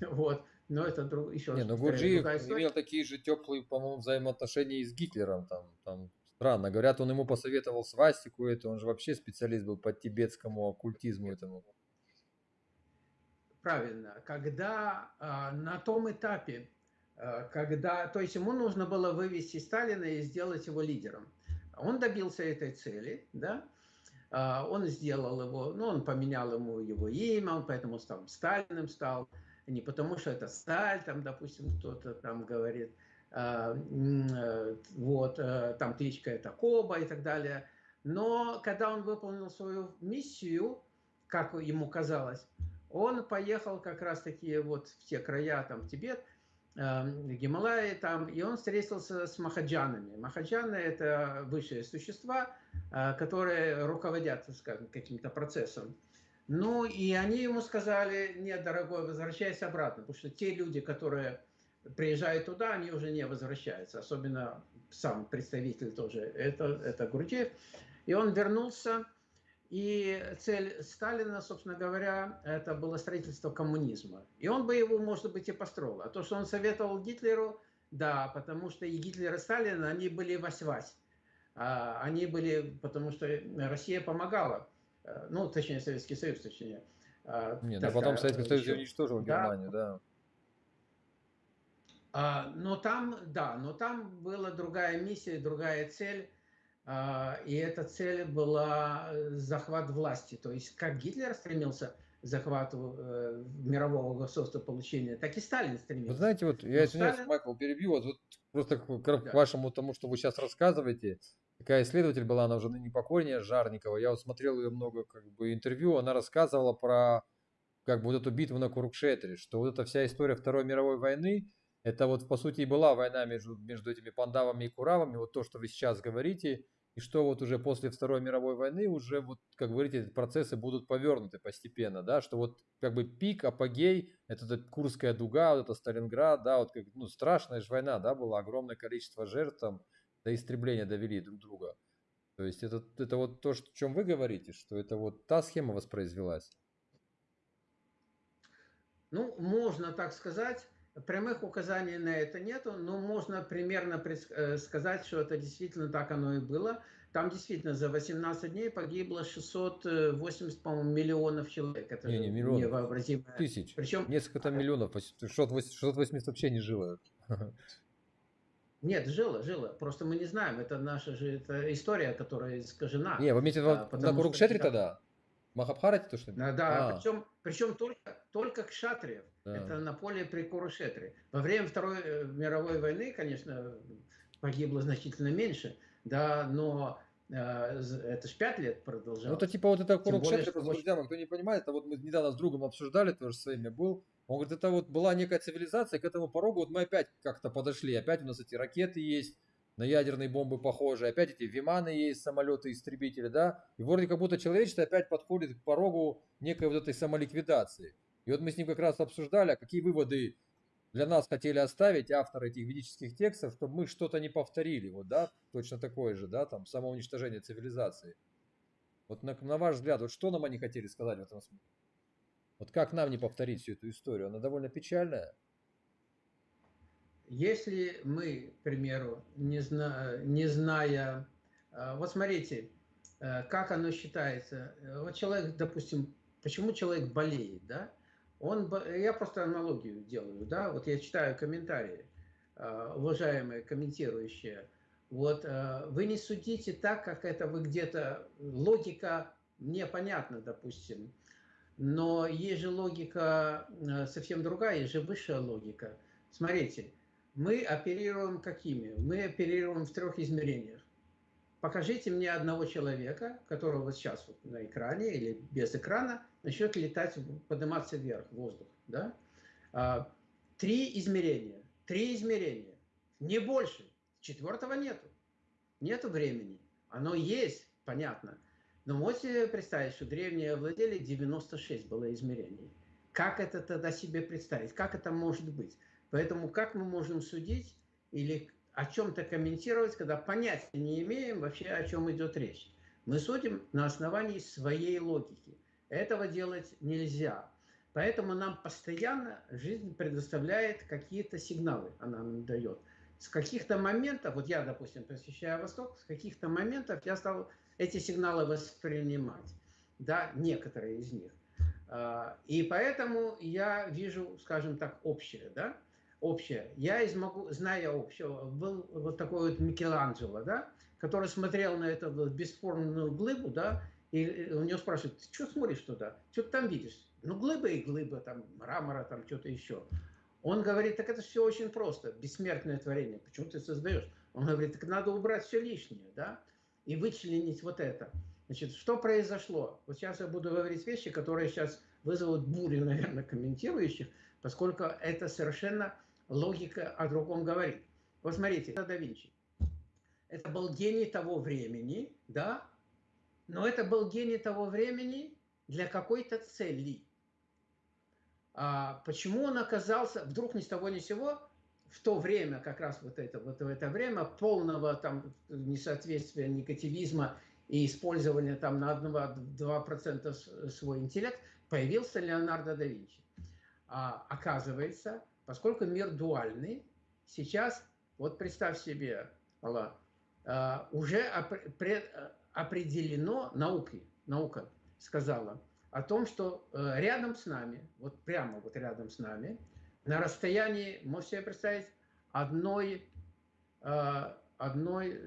Speaker 2: Вот. Но это друг, еще
Speaker 1: Не, но Гурджиев имел такие же теплые, по-моему, взаимоотношения и с Гитлером. Там, там странно. Говорят, он ему посоветовал свастику это. Он же вообще специалист был по тибетскому оккультизму этому.
Speaker 2: Правильно. Когда э, на том этапе, э, когда, то есть ему нужно было вывести Сталина и сделать его лидером. Он добился этой цели, да, э, он сделал его, ну, он поменял ему его имя, он поэтому стал Сталиным стал, не потому что это Сталь, там, допустим, кто-то там говорит, вот, там кличка это Коба и так далее. Но когда он выполнил свою миссию, как ему казалось, он поехал как раз-таки вот в те края, там, в Тибет, эм, Гималаи там, и он встретился с махаджанами. Махаджаны – это высшие существа, э, которые руководят, скажем, каким-то процессом. Ну, и они ему сказали, нет, дорогой, возвращайся обратно, потому что те люди, которые приезжают туда, они уже не возвращаются, особенно сам представитель тоже, это, это Гурджиев. И он вернулся, и цель Сталина, собственно говоря, это было строительство коммунизма. И он бы его, может быть, и построил. А то, что он советовал Гитлеру, да, потому что и Гитлер, и Сталин, они были вась-вась. А, они были, потому что Россия помогала, э, ну, точнее, Советский Союз, точнее.
Speaker 1: Нет, а потом Советский Союз уничтожил да. Германию, да.
Speaker 2: А, но там, да, но там была другая миссия, другая цель. А, и эта цель была э, захват власти. То есть, как Гитлер стремился захвату э, мирового государства получения, так и Сталин стремился.
Speaker 1: Вы знаете, вот я извиняюсь, Сталин... Майкл, перебью, вот, вот просто к, к да. вашему тому, что вы сейчас рассказываете, такая исследователь была, она уже не покойнее, Жарникова, я вот смотрел ее много как бы интервью, она рассказывала про как бы вот эту битву на Курукшетре, что вот эта вся история Второй мировой войны, это вот по сути и была война между, между этими пандавами и куравами, вот то, что вы сейчас говорите, и что вот уже после Второй мировой войны уже, вот, как говорите, эти процессы будут повернуты постепенно, да, что вот как бы пик, апогей, это, это Курская дуга, вот это Сталинград, да, вот как, ну, страшная же война, да, было огромное количество жертв там, до истребления довели друг друга. То есть это, это вот то, что, о чем вы говорите, что это вот та схема воспроизвелась?
Speaker 2: Ну, можно так сказать. Прямых указаний на это нету, но можно примерно э, сказать, что это действительно так оно и было. Там действительно за 18 дней погибло 680, по-моему, миллионов человек.
Speaker 1: Это не, не миллионов, невообразимо. Тысяч. Причем несколько там миллионов, 680 вообще не жило.
Speaker 2: Нет, жило, жило. Просто мы не знаем. Это наша же это история, которая искажена.
Speaker 1: Не, вы имеете в виду а, на Курукшетре тогда? Махабхарате то, что ли?
Speaker 2: Да, да. А. Причем, причем только, только к Шатриев. Да. Это на поле при Курушетре. Во время Второй э, мировой войны, конечно, погибло значительно меньше, да, но э, это ж пять лет продолжалось. Ну,
Speaker 1: это типа вот это Курукшетре, просто, друзья, кто не понимает, это вот мы недавно с другом обсуждали, тоже с вами был. Он говорит, это вот была некая цивилизация, к этому порогу вот мы опять как-то подошли, опять у нас эти ракеты есть, на ядерные бомбы похожи, опять эти виманы есть, самолеты-истребители, да, и вроде как будто человечество опять подходит к порогу некой вот этой самоликвидации. И вот мы с ним как раз обсуждали, а какие выводы для нас хотели оставить авторы этих ведических текстов, чтобы мы что-то не повторили, вот, да, точно такое же, да, там, самоуничтожение цивилизации. Вот на, на ваш взгляд, вот что нам они хотели сказать в этом смысле? Вот как нам не повторить всю эту историю? Она довольно печальная.
Speaker 2: Если мы, к примеру, не, зна, не зная, а, вот смотрите, э, как оно считается. Вот человек, допустим, почему человек болеет, да? Он, я просто аналогию делаю, да, вот я читаю комментарии, уважаемые комментирующие, вот вы не судите так, как это вы где-то, логика мне понятна, допустим, но есть же логика совсем другая, есть же высшая логика. Смотрите, мы оперируем какими? Мы оперируем в трех измерениях. Покажите мне одного человека, которого сейчас вот на экране или без экрана, начнет летать, подниматься вверх, в воздух. Да? А, три измерения. Три измерения. Не больше. Четвертого нету. Нету времени. Оно есть, понятно. Но можете представить, что древние владели 96 было измерений. Как это тогда себе представить? Как это может быть? Поэтому как мы можем судить или о чем-то комментировать, когда понятия не имеем вообще, о чем идет речь? Мы судим на основании своей логики. Этого делать нельзя. Поэтому нам постоянно жизнь предоставляет какие-то сигналы, она нам дает. С каких-то моментов, вот я, допустим, посещаю Восток, с каких-то моментов я стал эти сигналы воспринимать. Да, некоторые из них. А, и поэтому я вижу, скажем так, общее, да, общее. Я из могу, зная общего, был вот такой вот Микеланджело, да, который смотрел на эту бесформенную глыбу, да, и у него спрашивают, ты что смотришь туда? Что ты там видишь? Ну, глыба и глыба, там, мрамора, там, что-то еще. Он говорит, так это все очень просто, бессмертное творение, почему ты создаешь? Он говорит, так надо убрать все лишнее, да, и вычленить вот это. Значит, что произошло? Вот сейчас я буду говорить вещи, которые сейчас вызовут бурю, наверное, комментирующих, поскольку это совершенно логика о другом говорит. Вот смотрите, это да Винчи. Это был гений того времени, да, но это был гений того времени для какой-то цели. А почему он оказался вдруг ни с того ни с сего в то время, как раз вот это, вот в это время полного там несоответствия, негативизма и использовали там на 1-2% свой интеллект, появился Леонардо да Винчи. А, оказывается, поскольку мир дуальный, сейчас, вот представь себе, Алла, а, уже определено наукой, наука сказала о том, что э, рядом с нами, вот прямо вот рядом с нами, на расстоянии, можете себе представить, одной, а, одной,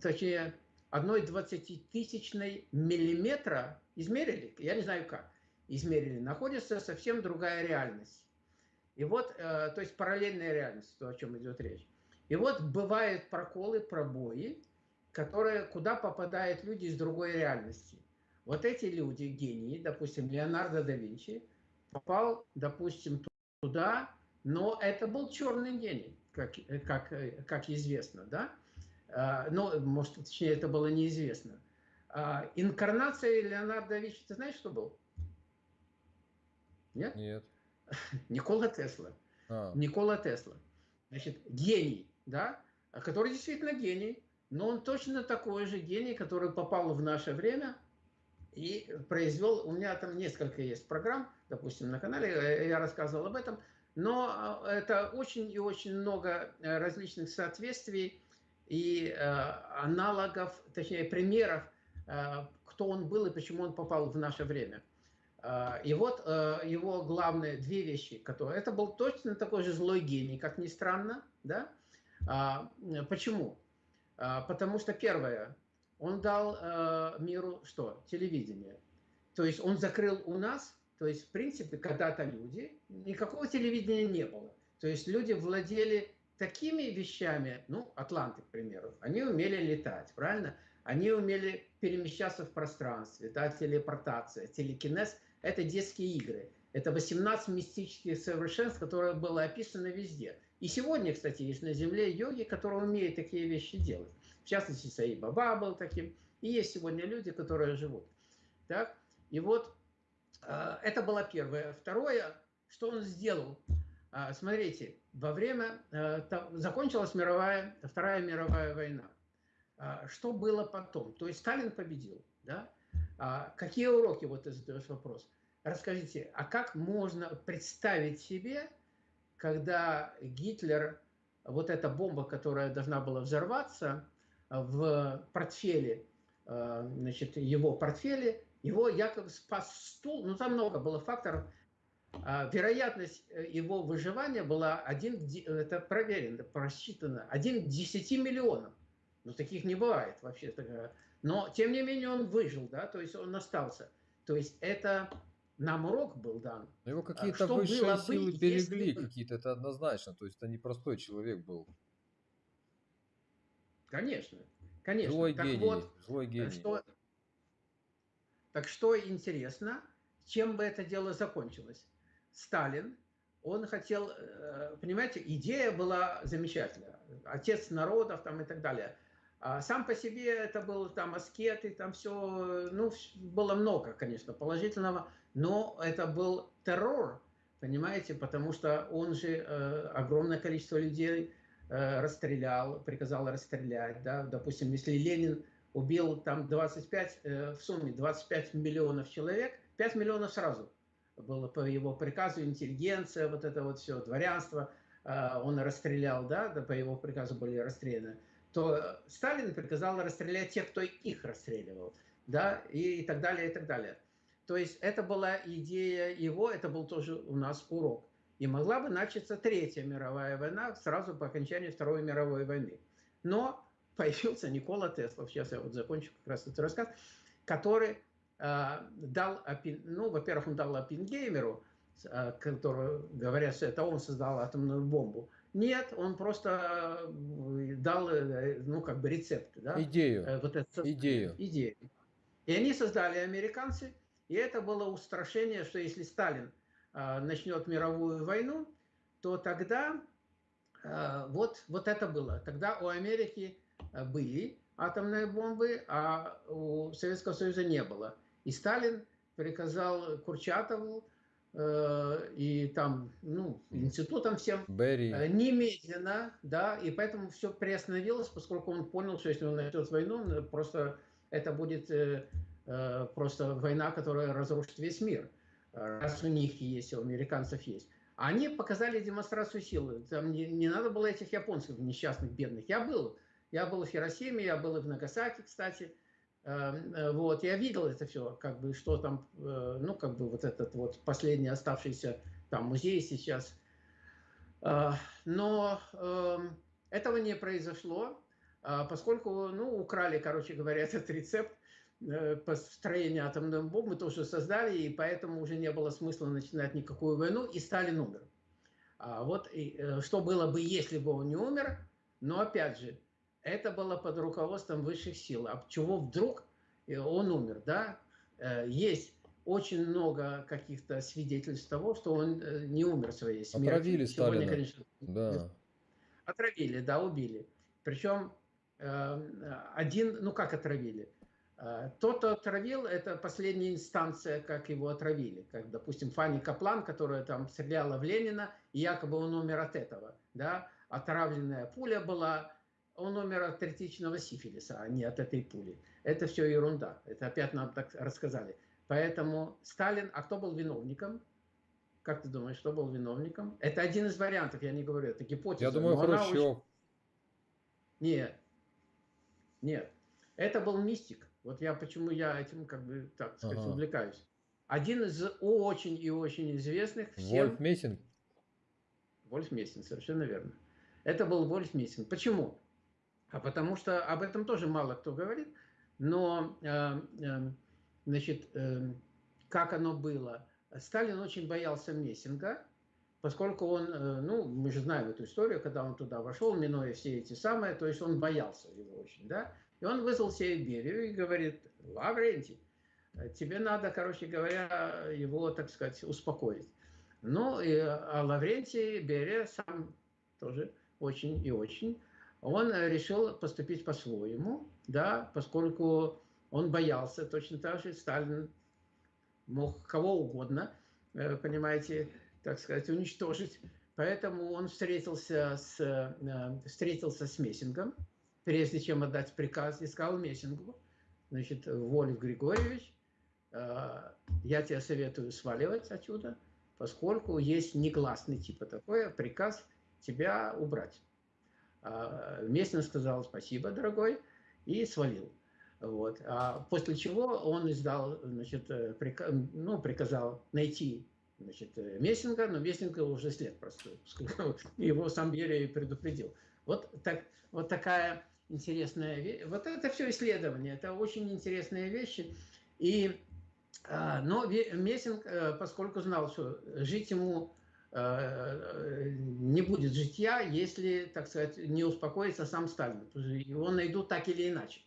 Speaker 2: точнее, одной двадцатитысячной миллиметра измерили, я не знаю как, измерили, находится совсем другая реальность. И вот, э, то есть параллельная реальность, то, о чем идет речь. И вот бывают проколы, пробои, которые, куда попадают люди из другой реальности. Вот эти люди, гении, допустим, Леонардо да Винчи, попал, допустим, туда, но это был черный гений, как, как, как известно, да? А, но, может, точнее, это было неизвестно. А, инкарнация Леонардо да Винчи, ты знаешь, что был?
Speaker 1: Нет? Нет. *laughs*
Speaker 2: Никола Тесла. А. Никола Тесла. Значит, гений, да, который действительно гений, но он точно такой же гений, который попал в наше время и произвел, у меня там несколько есть программ, допустим, на канале, э, я рассказывал об этом, но а, это очень и очень много э, различных соответствий и э, аналогов, точнее, примеров, кто он был и почему он попал в наше время. А, и вот э, его главные две вещи, которые... Это был точно такой же злой гений, как ни странно, да? А, почему? А, потому что первое, он дал э, миру что? Телевидение. То есть он закрыл у нас, то есть в принципе когда-то люди, никакого телевидения не было. То есть люди владели такими вещами, ну, атланты, к примеру, они умели летать, правильно? Они умели перемещаться в пространстве, да, телепортация, телекинез – это детские игры. Это 18 мистических совершенств, которые было описано везде. И сегодня, кстати, есть на Земле йоги, которые умеют такие вещи делать. В частности, Саи Баба был таким. И есть сегодня люди, которые живут. Так? И вот э, это было первое. Второе, что он сделал. Э, смотрите, во время... Э, закончилась мировая, Вторая мировая война. Э, что было потом? То есть Сталин победил. Да? А какие уроки, вот ты задаешь вопрос. Расскажите, а как можно представить себе, когда Гитлер, вот эта бомба, которая должна была взорваться в портфеле, э, значит, его портфеле, его якобы спас стул, ну там много было факторов, а вероятность э, его выживания была один, это проверено, просчитано, один к 10 миллионам. Ну, таких не бывает вообще. Но, тем не менее, он выжил, да, то есть он остался. То есть это нам урок был дан.
Speaker 1: Но его а какие-то что высшие силы бы, берегли если... какие-то, это однозначно. То есть это не простой человек был.
Speaker 2: Конечно, конечно.
Speaker 1: Злой так гений, вот, злой гений. Что...
Speaker 2: Так что интересно, чем бы это дело закончилось? Сталин, он хотел, э, понимаете, идея была замечательная. Отец народов там и так далее. А сам по себе это был там аскеты, там все, ну, было много, конечно, положительного, но это был террор, понимаете, потому что он же э, огромное количество людей э, расстрелял, приказал расстрелять, да, допустим, если Ленин убил там 25, э, в сумме 25 миллионов человек, 5 миллионов сразу было по его приказу, интеллигенция, вот это вот все, дворянство, э, он расстрелял, да, да, по его приказу были расстреляны то Сталин приказал расстрелять тех, кто их расстреливал, да, и, и так далее, и так далее. То есть это была идея его, это был тоже у нас урок. И могла бы начаться Третья мировая война сразу по окончании Второй мировой войны. Но появился Никола Тесла, сейчас я вот закончу как раз этот рассказ, который э, дал, ну, во-первых, он дал Оппенгеймеру, который, говорят, что это он создал атомную бомбу, нет, он просто э, дал, э, ну, как бы рецепт. Да?
Speaker 1: Идею.
Speaker 2: Э, вот это,
Speaker 1: Идею.
Speaker 2: Идею. И они создали американцы, и это было устрашение, что если Сталин э, начнет мировую войну, то тогда э, вот, вот это было. Тогда у Америки были атомные бомбы, а у Советского Союза не было. И Сталин приказал Курчатову Э, и там, ну, институтом всем,
Speaker 1: Берри.
Speaker 2: Э, немедленно, да, и поэтому все приостановилось, поскольку он понял, что если он начнет войну, просто это будет э, э, просто война, которая разрушит весь мир, раз у них есть, у американцев есть. Они показали демонстрацию силы. Там не, не надо было этих японцев несчастных, бедных. Я был. Я был в Хиросиме, я был и в Нагасаки, кстати. Эм, э, вот, я видел это все, как бы, что там, э, ну, как бы вот этот вот последний оставшийся там музей сейчас. Э, но эм, этого не произошло, поскольку, ну, украли, короче говоря, *laughs* этот рецепт построения атомной бомбы, тоже создали, и поэтому уже не было смысла начинать никакую войну, и Сталин умер. А вот что было бы, если бы он не умер, но опять же, это было под руководством высших сил. А чего вдруг он умер, да? Э, есть очень много каких-то свидетельств того, что он э, не умер своей смертью.
Speaker 1: Отравили Сегодня, Сталина. Конечно,
Speaker 2: да. Отравили, да, убили. Причем э, один, ну как отравили? Тот, кто отравил, это последняя инстанция, как его отравили. Как, допустим, Фанни Каплан, которая там стреляла в Ленина, и якобы он умер от этого. Да? Отравленная пуля была, он умер от третичного сифилиса, а не от этой пули. Это все ерунда. Это опять нам так рассказали. Поэтому Сталин, а кто был виновником? Как ты думаешь, кто был виновником? Это один из вариантов, я не говорю, это гипотеза.
Speaker 1: Я думаю, Хрущев. Очень...
Speaker 2: Нет, нет. Это был мистик. Вот я почему я этим, как бы, так сказать, ага. увлекаюсь. Один из очень и очень известных
Speaker 1: всем... Вольф Мессинг?
Speaker 2: Вольф Мессинг, совершенно верно. Это был Вольф Мессинг. Почему? А потому что об этом тоже мало кто говорит, но, э, э, значит, э, как оно было? Сталин очень боялся Мессинга, поскольку он, ну, мы же знаем эту историю, когда он туда вошел, минуя все эти самые, то есть он боялся его очень, да, и он вызвал себе Берию и говорит, Лаврентий, тебе надо, короче говоря, его, так сказать, успокоить. Ну, и, а Лаврентий Берия сам тоже очень и очень он э, решил поступить по-своему, да, поскольку он боялся, точно так же Сталин мог кого угодно, э, понимаете, так сказать, уничтожить. Поэтому он встретился с, э, встретился с Мессингом, прежде чем отдать приказ, и сказал Мессингу, значит, Вольф Григорьевич, я тебе советую сваливать отсюда, поскольку есть негласный типа такой приказ тебя убрать. А, Местно сказал спасибо, дорогой, и свалил. Вот. А после чего он издал, значит, э, приказ, ну, приказал найти значит, э, Мессинга, но Мессинга уже след просто. *laughs* Его сам Берия предупредил. Вот, так, вот такая интересная вещь. Вот это все исследование, это очень интересные вещи. И, а, но Мессинг, э, поскольку знал, что жить ему не будет житья, если, так сказать, не успокоится сам Сталин. Его найдут так или иначе,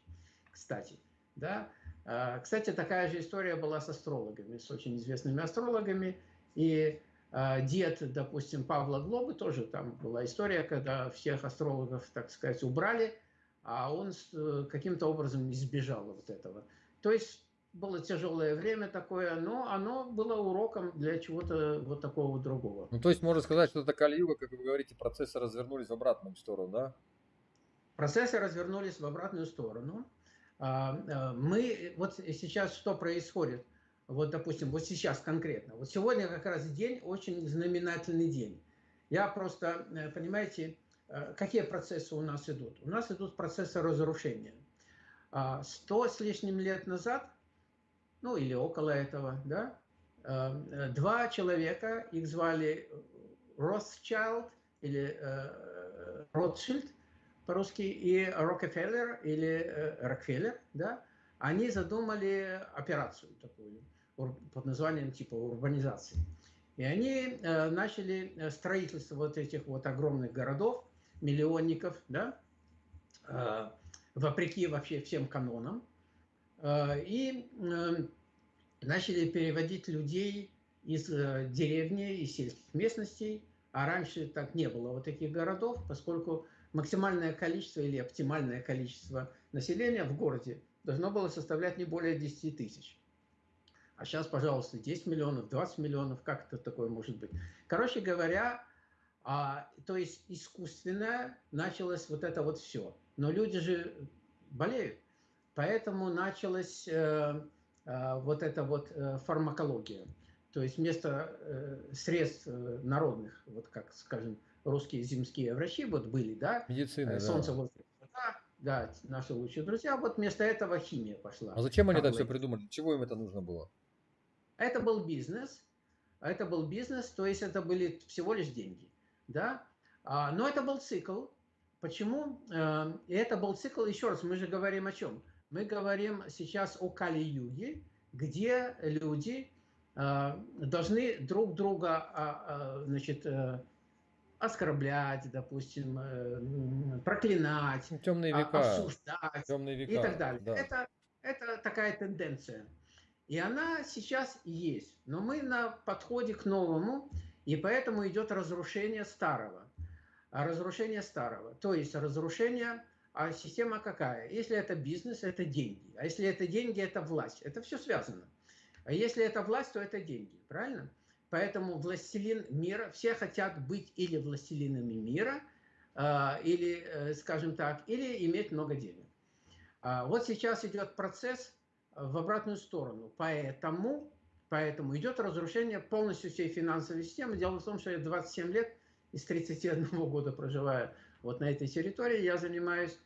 Speaker 2: кстати. Да? А, кстати, такая же история была с астрологами, с очень известными астрологами. И а, дед, допустим, Павла Глобы, тоже там была история, когда всех астрологов, так сказать, убрали, а он э, каким-то образом избежал вот этого. То есть было тяжелое время такое, но оно было уроком для чего-то вот такого другого.
Speaker 1: Ну, то есть можно сказать, что это Кали-юга, как вы говорите, процессы развернулись в обратную сторону, да?
Speaker 2: Процессы развернулись в обратную сторону. А, а, мы, вот сейчас что происходит? Вот, допустим, вот сейчас конкретно. Вот сегодня как раз день, очень знаменательный день. Я просто, э, понимаете, э, какие процессы у нас идут? У нас идут процессы разрушения. А, сто с лишним лет назад ну или около этого, да, эм, э, два человека, их звали Rothschild или э, Ротшильд по-русски и Рокфеллер или э, Рокфеллер, да, они задумали операцию такую под названием типа урбанизации. И они начали строительство вот этих вот огромных городов, миллионников, да, вопреки вообще всем канонам, Э, и эм, начали переводить людей из э, деревни, из сельских местностей, а раньше так не было вот таких городов, поскольку максимальное количество или оптимальное количество населения в городе должно было составлять не более 10 тысяч. А сейчас, пожалуйста, 10 миллионов, 20 миллионов, как это такое может быть? Короче говоря, а, то есть искусственно началось вот это вот все. Но люди же болеют. Поэтому началась э, э, вот эта вот э, фармакология. То есть вместо э, средств э, народных, вот как, скажем, русские земские врачи вот были, да?
Speaker 1: Медицина,
Speaker 2: э, Солнце, да. воздух, вода, да, наши лучшие друзья. Вот вместо этого химия пошла.
Speaker 1: А зачем они это все придумали? Для чего им это нужно было?
Speaker 2: Это был бизнес, это был бизнес, то есть это были всего лишь деньги, да? А, но это был цикл. Почему? Э, и это был цикл, еще раз, мы же говорим о чем? Мы говорим сейчас о Кали-юге, где люди э, должны друг друга а, а, значит, э, оскорблять, допустим, проклинать,
Speaker 1: темные века,
Speaker 2: осуждать темные века, и так далее. Да. Это, это такая тенденция. И она сейчас есть. Но мы на подходе к новому, и поэтому идет разрушение старого. А разрушение старого. То есть разрушение, а система какая? Если это бизнес, это деньги. А если это деньги, это власть. Это все связано. А если это власть, то это деньги. Правильно? Поэтому властелин мира, все хотят быть или властелинами мира, а, или, э, скажем так, или иметь много денег. А вот сейчас идет процесс в обратную сторону. Поэтому, поэтому идет разрушение полностью всей финансовой системы. Дело в том, что я 27 лет из 31 года проживаю вот на этой территории. Я занимаюсь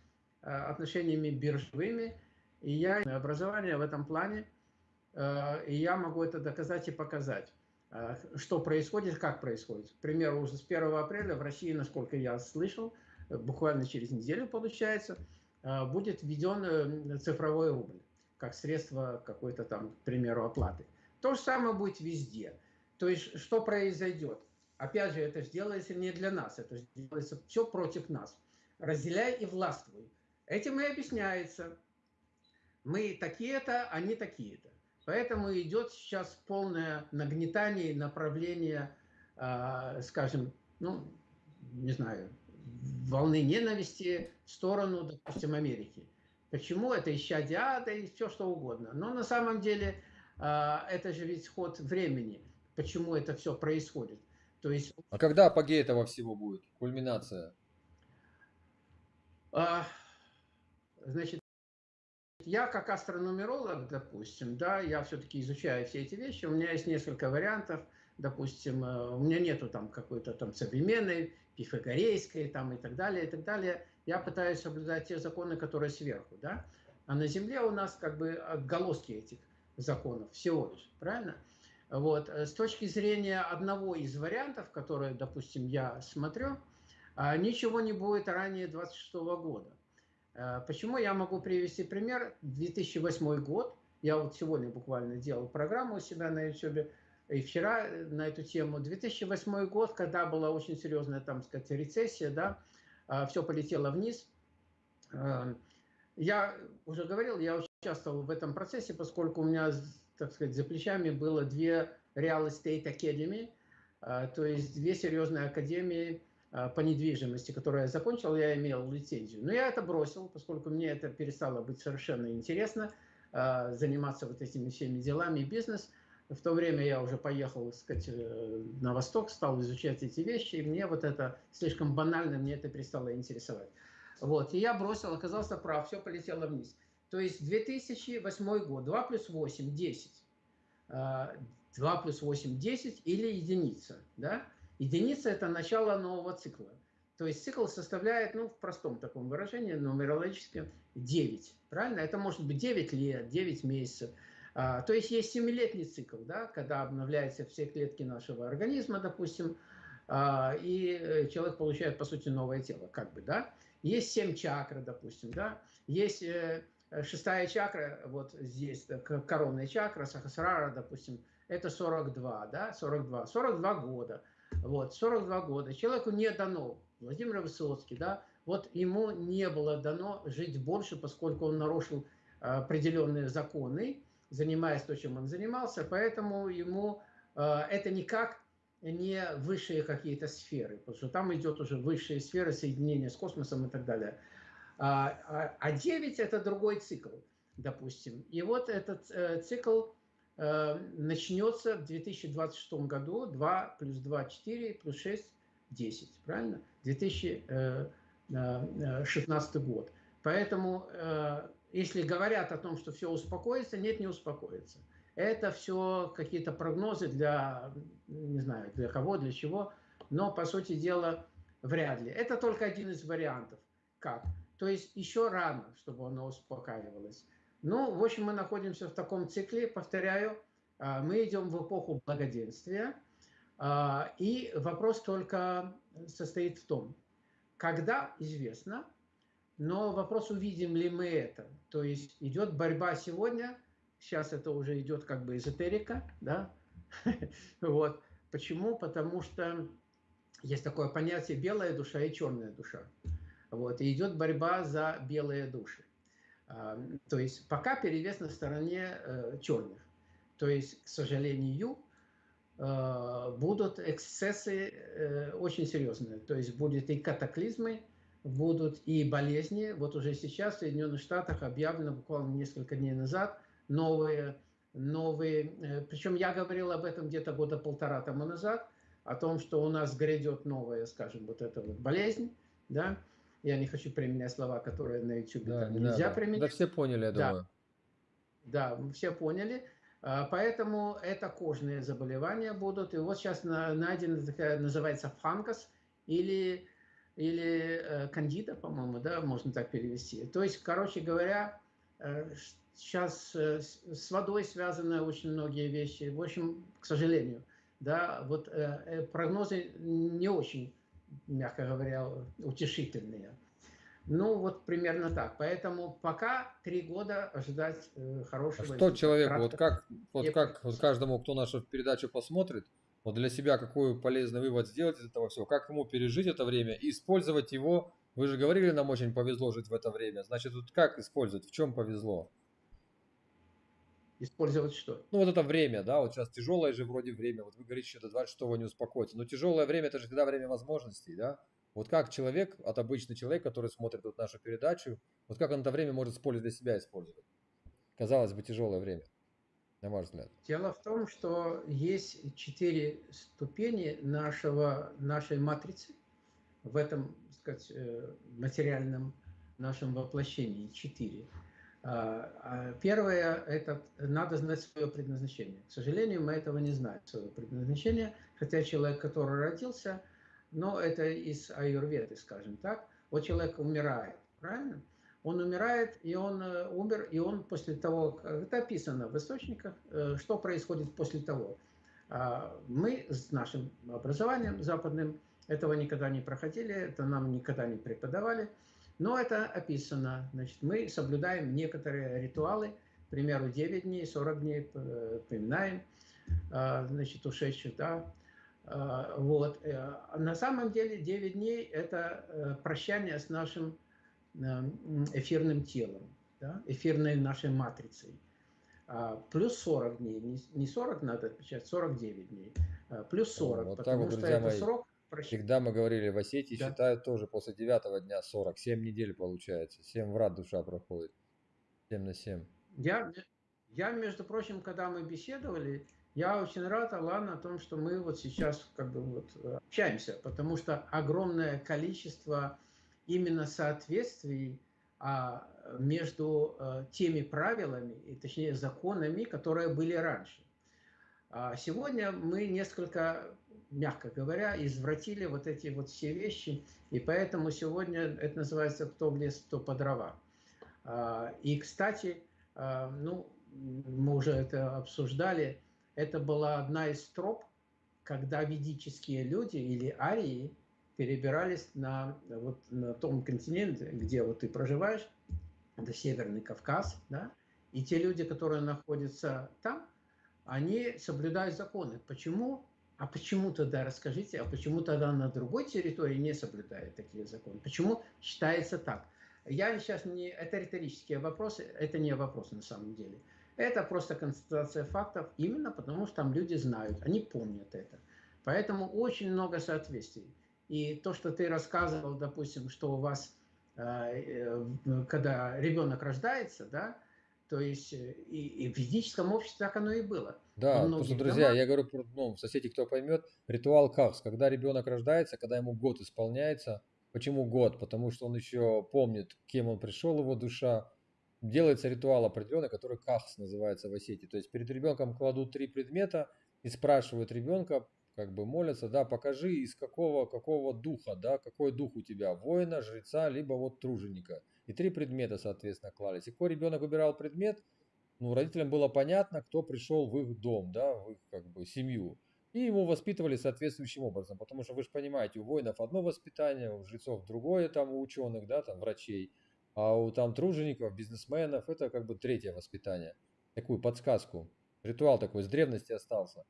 Speaker 2: э, отношениями биржевыми, и я образование в этом плане, э, и я могу это доказать и показать э, что происходит, как происходит. К примеру, уже с 1 апреля в России, насколько я слышал, буквально через неделю получается, будет введен цифровой рубль как средство какой-то там, к примеру, оплаты. То же самое будет везде. То есть, что произойдет? Опять же, это сделается не для нас, это делается все против нас. Разделяй и властвуй. Этим и объясняется. Мы такие-то, они такие-то. Поэтому идет сейчас полное нагнетание направление, э, скажем, ну, не знаю, волны ненависти в сторону, допустим, Америки. Почему это исчадие ада и все что угодно. Но на самом деле а, это же ведь ход времени. Почему это все происходит. То есть...
Speaker 1: А когда апогей этого всего будет? Кульминация?
Speaker 2: А, значит, я как астрономеролог, допустим, да, я все-таки изучаю все эти вещи. У меня есть несколько вариантов. Допустим, э, у меня нету там какой-то там современной, пифагорейской там и так далее, и так далее я пытаюсь соблюдать те законы, которые сверху, да? А на Земле у нас как бы отголоски этих законов всего лишь, правильно? Вот. Э, с точки зрения одного из вариантов, которые, допустим, я смотрю, а, ничего не будет ранее 26 года. Э, почему? Я могу привести пример. 2008 год. Я вот сегодня буквально делал программу у себя на YouTube, и вчера э, на эту тему. 2008 год, когда была очень серьезная, там сказать, рецессия, да, а, все полетело вниз. А, я уже говорил, я участвовал в этом процессе, поскольку у меня, так сказать, за плечами было две Real Estate Academy, а, то есть две серьезные академии по недвижимости, которые я закончил, я имел лицензию. Но я это бросил, поскольку мне это перестало быть совершенно интересно, заниматься вот этими всеми делами и бизнес. В то время я уже поехал, так сказать, э, на восток, стал изучать эти вещи, и мне вот это слишком банально, мне это перестало интересовать. Вот, и я бросил, оказался прав, все полетело вниз. То есть 2008 год, 2 плюс 8, 10. 2 плюс 8, 10 или единица, да? Единица – это начало нового цикла. То есть цикл составляет, ну, в простом таком выражении, нумерологическом, 9. Правильно? Это может быть 9 лет, 9 месяцев. А, то есть есть семилетний цикл, да, когда обновляются все клетки нашего организма, допустим, а, и э, человек получает, по сути, новое тело, как бы, да. Есть семь чакр, допустим, да. Есть э, шестая чакра, вот здесь, коронная чакра, сахасрара, допустим, это 42, да, 42, 42 года. Вот, 42 года. Человеку не дано, Владимир Высоцкий, да, вот ему не было дано жить больше, поскольку он нарушил определенные законы, занимаясь то, чем он занимался, поэтому ему э, это никак не высшие какие-то сферы, потому что там идет уже высшие сферы соединения с космосом и так далее. А, а 9 а это другой цикл, допустим. И вот этот э, цикл э, начнется в 2026 году, 2 плюс 2, 4, плюс 6, 10, правильно? 2016 год. Поэтому если говорят о том, что все успокоится, нет, не успокоится. Это все какие-то прогнозы для, не знаю, для кого, для чего, но, по сути дела, вряд ли. Это только один из вариантов. Как? То есть еще рано, чтобы оно успокаивалось. Ну, в общем, мы находимся в таком цикле, повторяю, а, мы идем в эпоху благоденствия, а, и вопрос только состоит в том, когда известно, но вопрос, увидим ли мы это. То есть идет борьба сегодня, сейчас это уже идет как бы эзотерика, да, *laughs* вот. Почему? Потому что есть такое понятие белая душа и черная душа. Вот, и идет борьба за белые души. А, то есть пока перевес на стороне э, черных. То есть, к сожалению, э, будут эксцессы э, очень серьезные. То есть будет и катаклизмы, будут и болезни. Вот уже сейчас в Соединенных Штатах объявлено буквально несколько дней назад новые, новые, причем я говорил об этом где-то года полтора тому назад, о том, что у нас грядет новая, скажем, вот эта вот болезнь, да, я не хочу применять слова, которые на YouTube да, не нельзя надо. применять.
Speaker 1: Да все поняли, я
Speaker 2: да. думаю. Да, все поняли. А, поэтому это кожные заболевания будут. И вот сейчас найдена такая, называется фанкос или, или э, кандида, по-моему, да, можно так перевести. То есть, короче говоря, сейчас э, э, с водой связаны очень многие вещи. В общем, к сожалению, да, вот прогнозы не очень мягко говоря, утешительные. Ну, вот примерно так. Поэтому пока три года ожидать э, хорошего...
Speaker 1: А что человеку, вот как, вот как вот каждому, кто нашу передачу посмотрит, вот для себя какой полезный вывод сделать из этого всего, как ему пережить это время и использовать его. Вы же говорили, нам очень повезло жить в это время. Значит, тут как использовать, в чем повезло?
Speaker 2: Использовать что?
Speaker 1: Ну, вот это время, да, вот сейчас тяжелое же вроде время, вот вы говорите, что до 26 не успокоится, но тяжелое время, это же всегда время возможностей, да? Вот как человек, от обычный человек, который смотрит вот нашу передачу, вот как он это время может с пользой для себя использовать? Казалось бы, тяжелое время, на ваш взгляд.
Speaker 2: Дело в том, что есть четыре ступени нашего, нашей матрицы в этом, так сказать, э, материальном нашем воплощении. Четыре. А, а первое – это надо знать свое предназначение. К сожалению, мы этого не знаем, свое предназначение, хотя человек, который родился, но это из аюрведы, скажем так, вот человек умирает, правильно? Он умирает, и он э, умер, и он после того, это описано в источниках, э, что происходит после того. А, мы с нашим образованием западным этого никогда не проходили, это нам никогда не преподавали – но это описано. Значит, мы соблюдаем некоторые ритуалы, к примеру, 9 дней, 40 дней э, поминаем, а, значит, ушедших, да. А, вот. Э, на самом деле 9 дней – это э, прощание с нашим эфирным телом, да, эфирной нашей матрицей. А, плюс 40 дней, не 40 надо отвечать, 49 дней, плюс 40, вот потому вот, что это мои. срок
Speaker 1: Всегда мы говорили, в Осетии да. считают тоже после девятого дня 40, 7 недель получается, 7 врат душа проходит, 7 на 7.
Speaker 2: Я, я, между прочим, когда мы беседовали, я очень рад, Алан, о том, что мы вот сейчас как бы вот общаемся, потому что огромное количество именно соответствий а, между а, теми правилами, и, точнее законами, которые были раньше. А сегодня мы несколько мягко говоря, извратили вот эти вот все вещи, и поэтому сегодня это называется «кто в лес, кто по дрова». А, и, кстати, а, ну, мы уже это обсуждали, это была одна из троп, когда ведические люди или арии перебирались на, вот, на том континенте, где вот ты проживаешь, это Северный Кавказ, да, и те люди, которые находятся там, они соблюдают законы. Почему? А почему тогда, расскажите, а почему тогда на другой территории не соблюдают такие законы? Почему считается так? Я сейчас не... Это риторические вопросы, это не вопрос на самом деле. Это просто констатация фактов, именно потому что там люди знают, они помнят это. Поэтому очень много соответствий. И то, что ты рассказывал, допустим, что у вас, э, э, когда ребенок рождается, да, то есть э, и, и в ведическом обществе так оно и было.
Speaker 1: Да, что, друзья, домах... я говорю про ну, соседей, кто поймет, ритуал кахс, когда ребенок рождается, когда ему год исполняется. Почему год? Потому что он еще помнит, кем он пришел, его душа, делается ритуал определенный, который кахс называется в Осетии. То есть перед ребенком кладут три предмета и спрашивают ребенка, как бы молятся, да, покажи из какого, какого духа, да, какой дух у тебя, воина, жреца, либо вот труженика. И три предмета, соответственно, клались. И какой ребенок выбирал предмет, ну, родителям было понятно, кто пришел в их дом, да, в их, как бы, семью. И его воспитывали соответствующим образом, потому что вы же понимаете, у воинов одно воспитание, у жрецов другое, там, у ученых, да, там, врачей, а у там тружеников, бизнесменов это как бы третье воспитание. Такую подсказку. Ритуал такой с древности остался.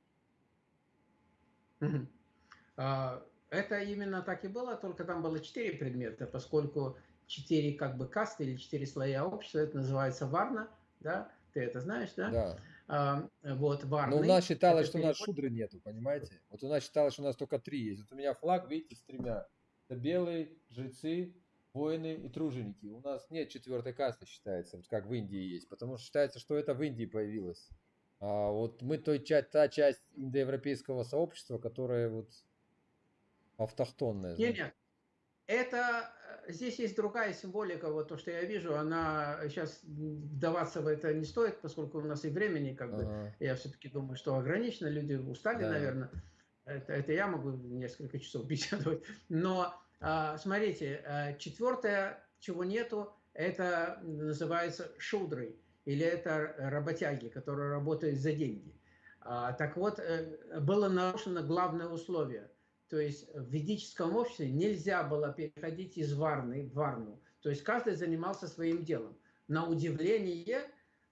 Speaker 2: А, это именно так и было, только там было четыре предмета, поскольку четыре как бы касты или четыре слоя общества, это называется варна, да, ты это знаешь, да?
Speaker 1: Да.
Speaker 2: А, вот, варны.
Speaker 1: Но у нас считалось, что у нас шудры нету, понимаете? Вот у нас считалось, что у нас только три есть. Вот у меня флаг, видите, с тремя. Это белые, жрецы, воины и труженики. У нас нет четвертой касты, считается, вот как в Индии есть. Потому что считается, что это в Индии появилось. А вот мы той, та часть индоевропейского сообщества, которая вот автохтонная.
Speaker 2: Нет, нет. Это э, здесь есть другая символика, вот то, что я вижу, она сейчас вдаваться в это не стоит, поскольку у нас и времени, как бы, ага. я все-таки думаю, что ограничено, люди устали, да. наверное. Это, это я могу несколько часов *laughs* беседовать. Но а, смотрите, э, четвертое, чего нету, это называется шудрой, или это работяги, которые работают за деньги. А, так вот, э, было нарушено главное условие – то есть в ведическом обществе нельзя было переходить из варны в варну. То есть каждый занимался своим делом. На удивление,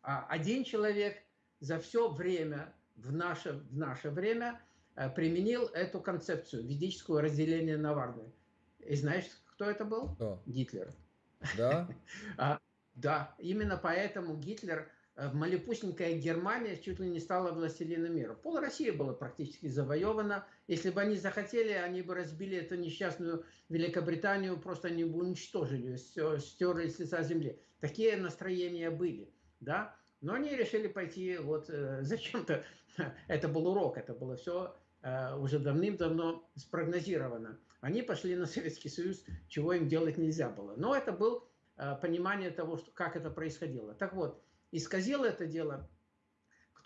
Speaker 2: а, один человек за все время, в наше, в наше время, э, применил эту концепцию, ведического разделения на варны. И знаешь, кто это был?
Speaker 1: Кто?
Speaker 2: Гитлер.
Speaker 1: Да? *laughs*
Speaker 2: Да, именно поэтому Гитлер Э, малепусенькая Германия чуть ли не стала властелином мира. Пол России было практически завоевано. Если бы они захотели, они бы разбили эту несчастную Великобританию, просто они бы уничтожили, стерли с лица земли. Такие настроения были, да. Но они решили пойти вот э, *laughs* зачем-то. Это был урок, это было все э, уже давным-давно спрогнозировано. Они пошли на Советский Союз, чего им делать нельзя было. Но это было понимание того, что, как это происходило. Так вот, исказил это дело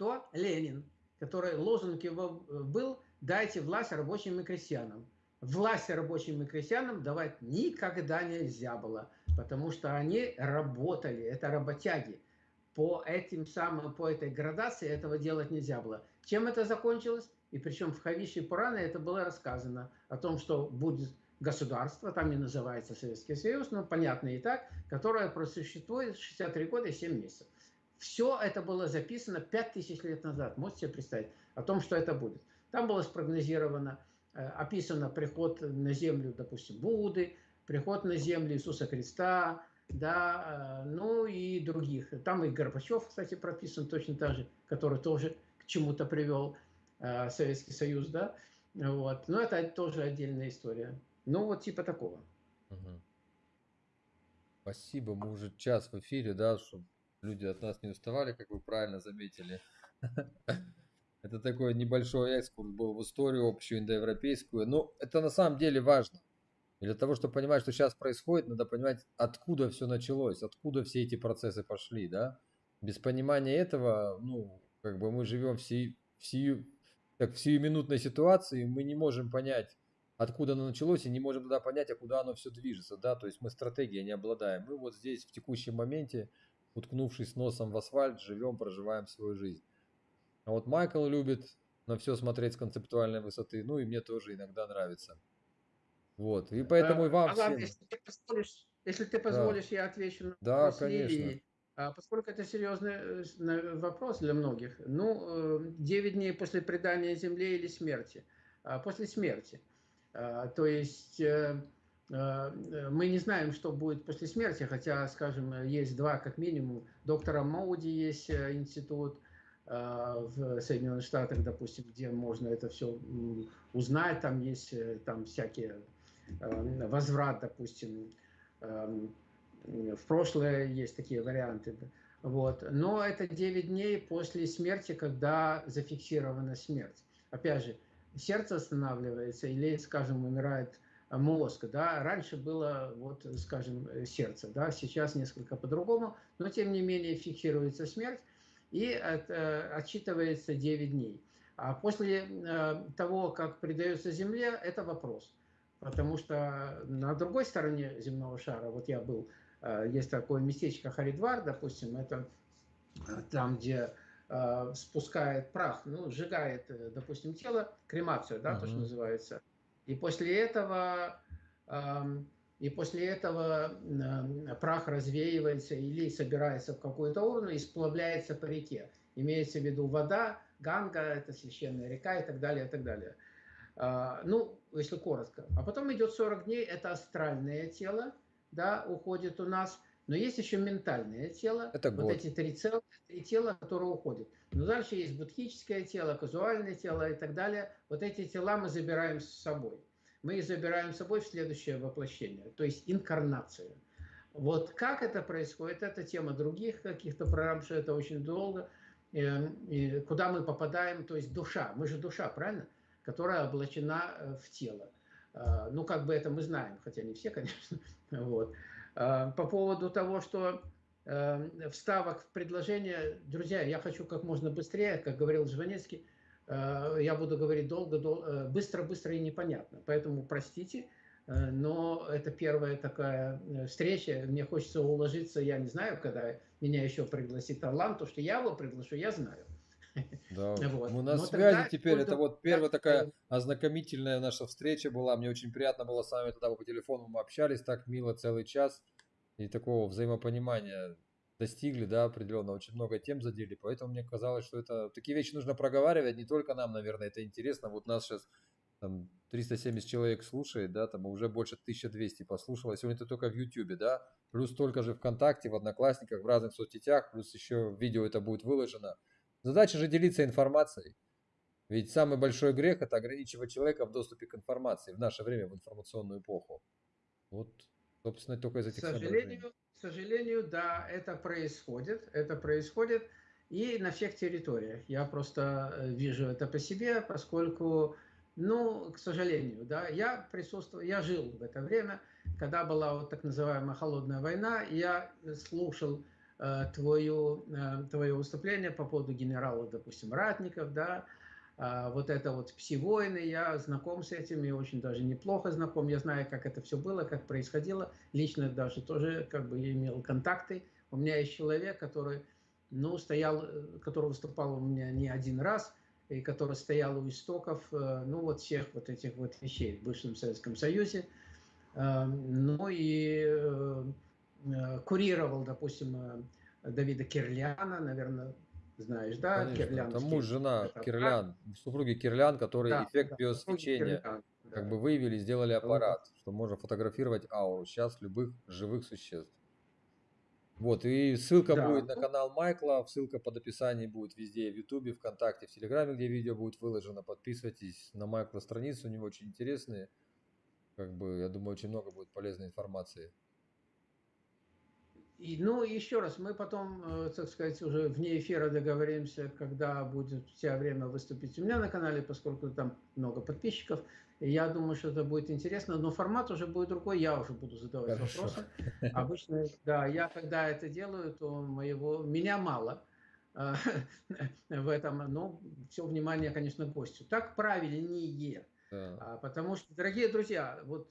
Speaker 2: кто? Ленин, который лозунг его э, был «дайте власть рабочим и крестьянам». Власть рабочим и крестьянам давать никогда нельзя было, потому что они работали, это работяги. По этим самым, по этой градации этого делать нельзя было. Чем это закончилось? И причем в Хавише Пуране это было рассказано о том, что будет государство, там не называется Советский Союз, но понятно и так, которое просуществует 63 года и 7 месяцев. Все это было записано 5000 лет назад. Можете себе представить о том, что это будет. Там было спрогнозировано, э, описано приход на землю, допустим, Будды, приход на землю Иисуса Христа, да, э, ну и других. Там и Горбачев, кстати, прописан точно так же, который тоже к чему-то привел э, Советский Союз, да, вот. Но это тоже отдельная история. Ну, вот типа такого. Угу.
Speaker 1: Спасибо, мы уже час в эфире, да, чтобы люди от нас не уставали, как вы правильно заметили. *laughs* Это такой небольшой экскурс был в историю общую индоевропейскую. Но это на самом деле важно. И для того, чтобы понимать, что сейчас происходит, надо понимать, откуда все началось, откуда все эти процессы пошли, да. Без понимания этого, ну, как бы мы живем в, сию, в, сию, так, в сиюминутной ситуации, мы не можем понять, откуда оно началось, и не можем тогда понять, а куда оно все движется, да, то есть мы стратегией не обладаем. Мы вот здесь в текущем моменте уткнувшись носом в асфальт, живем, проживаем свою жизнь. А вот Майкл любит на все смотреть с концептуальной высоты, ну и мне тоже иногда нравится. Вот, и поэтому а, и вам а, всем...
Speaker 2: Если ты позволишь, если ты позволишь да. я отвечу на
Speaker 1: да, вопрос конечно.
Speaker 2: А поскольку это серьезный э, вопрос для многих, ну, 9 э, дней после предания Земле или смерти? А, после смерти. А, то есть э, Э, мы не знаем, что будет после смерти, хотя, скажем, есть два, как минимум. Доктора Моуди есть э, институт э, в Соединенных Штатах, допустим, где можно это все узнать. Там есть там всякие возврат, допустим, в прошлое есть такие варианты. Вот. Но это 9 дней после смерти, когда зафиксирована смерть. Опять же, сердце останавливается или, скажем, умирает мозг, да, раньше было, вот, скажем, сердце, да, сейчас несколько по-другому, но тем не менее фиксируется смерть и от, отчитывается 9 дней. А после того, как придается Земле, это вопрос. Потому что на другой стороне земного шара, вот я был, есть такое местечко Харидвар, допустим, это там, где э, спускает прах, ну, сжигает, э, допустим, тело, кремацию, да, uh-huh. то, что называется. И после этого, э, и после этого э, прах развеивается или собирается в какую-то урну и сплавляется по реке. Имеется в виду вода, Ганга, это священная река и так далее, и так далее. Э, ну, если коротко. А потом идет 40 дней, это астральное тело, да, уходит у нас – но есть еще ментальное тело.
Speaker 1: Это
Speaker 2: вот эти три тела, три тела, которые уходят. Но дальше есть будхическое тело, казуальное тело и так далее. Вот эти тела мы забираем с собой. Мы их забираем с собой в следующее воплощение, то есть инкарнацию. Вот как это происходит, это тема других каких-то программ, что это очень долго. Эм, и куда мы попадаем, то есть душа, мы же душа, правильно? Которая облачена э, в тело. Э, ну, как бы это мы знаем, хотя не все, *laughs* конечно. Вот. Э, по поводу того, что э, вставок в предложение, друзья, я хочу как можно быстрее, как говорил Жванецкий, э, я буду говорить долго, долго быстро, быстро и непонятно. Поэтому простите, но это первая такая встреча. Мне хочется уложиться, я не знаю, когда меня еще пригласит Орлан, то, что я его приглашу, я знаю.
Speaker 1: Да, *laughs* вот. мы на Но связи теперь. Это вот первая такая ознакомительная наша встреча была. Мне очень приятно было с вами тогда по телефону мы общались так мило целый час. И такого взаимопонимания достигли, да, определенно. Очень много тем задели. Поэтому мне казалось, что это такие вещи нужно проговаривать. Не только нам, наверное, это интересно. Вот нас сейчас там 370 человек слушает, да, там уже больше 1200 послушало. Сегодня это только в YouTube, да, плюс столько же ВКонтакте, в Одноклассниках, в разных соцсетях, плюс еще видео это будет выложено. Задача же делиться информацией. Ведь самый большой грех – это ограничивать человека в доступе к информации в наше время, в информационную эпоху. Вот, собственно, только из этих
Speaker 2: к сожалению, к сожалению, да, это происходит. Это происходит и на всех территориях. Я просто э, вижу это по себе, поскольку, ну, к сожалению, да, я присутствовал, я жил в это время, когда была вот так называемая холодная война, я слушал Э, твою, э, твое выступление по поводу генерала, допустим, Ратников, да, вот это вот пси-войны, я знаком с этим, и очень даже неплохо знаком, я знаю, как это все было, как происходило, лично даже тоже как бы имел контакты, у меня есть человек, который, ну, стоял, э, который выступал у меня не один раз, и который стоял у истоков, ну, вот всех вот этих вот вещей в бывшем Советском Союзе, ну, и Э, курировал, допустим, э, Давида Кирляна, наверное, знаешь, да?
Speaker 1: Конечно, Кирлян. Там муж, жена это, Кирлян, супруги Кирлян, которые да, эффект да, биосвечения Кирлян, как да. бы выявили, сделали аппарат, да. что можно фотографировать ауру сейчас любых живых существ. Вот, и ссылка да. будет на канал Майкла, ссылка под описанием будет везде, в Ютубе, ВКонтакте, в Телеграме, где видео будет выложено. Подписывайтесь на Майкла страницу, у него очень интересные, как бы, я думаю, очень много будет полезной информации.
Speaker 2: И, ну, еще раз, мы потом, э, так сказать, уже вне эфира договоримся, когда будет у тебя время выступить у меня на канале, поскольку там много подписчиков. Я думаю, что это будет интересно, но формат уже будет другой, я уже буду задавать Хорошо. вопросы. Обычно, да, я когда это делаю, то моего, меня мало э, *laughs* в этом, но все внимание, конечно, гостю. Так правильнее. Да. А, потому что, дорогие друзья, вот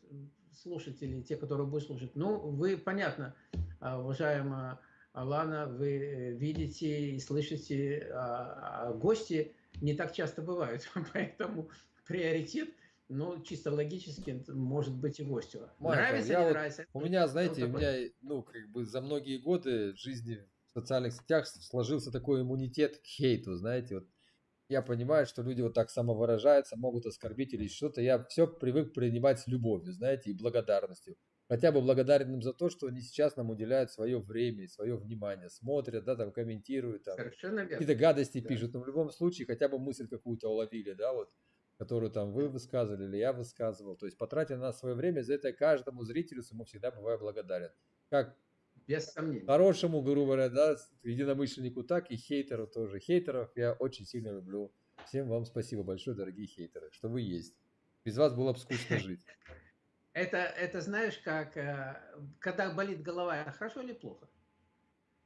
Speaker 2: слушатели, те, которые будут слушать, ну, вы, понятно, а, уважаемая Алана, вы э, видите и слышите, а, а гости не так часто бывают, *laughs* поэтому приоритет ну, чисто логически, может быть и гостю.
Speaker 1: Майкл, нравится, я не вот, нравится. У меня, знаете, у меня, ну, как бы за многие годы в жизни в социальных сетях сложился такой иммунитет к хейту, знаете, вот я понимаю, что люди вот так самовыражаются, могут оскорбить или что-то. Я все привык принимать с любовью, знаете, и благодарностью хотя бы благодарен им за то, что они сейчас нам уделяют свое время, свое внимание, смотрят, да, там комментируют, там какие-то гадости да. пишут, но в любом случае хотя бы мысль какую-то уловили, да, вот, которую там вы высказывали или я высказывал, то есть потратили на свое время, за это каждому зрителю ему всегда бываю благодарен. Как
Speaker 2: без сомнений.
Speaker 1: Хорошему, грубо говоря, да, единомышленнику так и хейтеру тоже. Хейтеров я очень сильно люблю. Всем вам спасибо большое, дорогие хейтеры, что вы есть. Без вас было бы скучно *laughs* жить.
Speaker 2: Это, это знаешь, как, э, когда болит голова, это хорошо или плохо?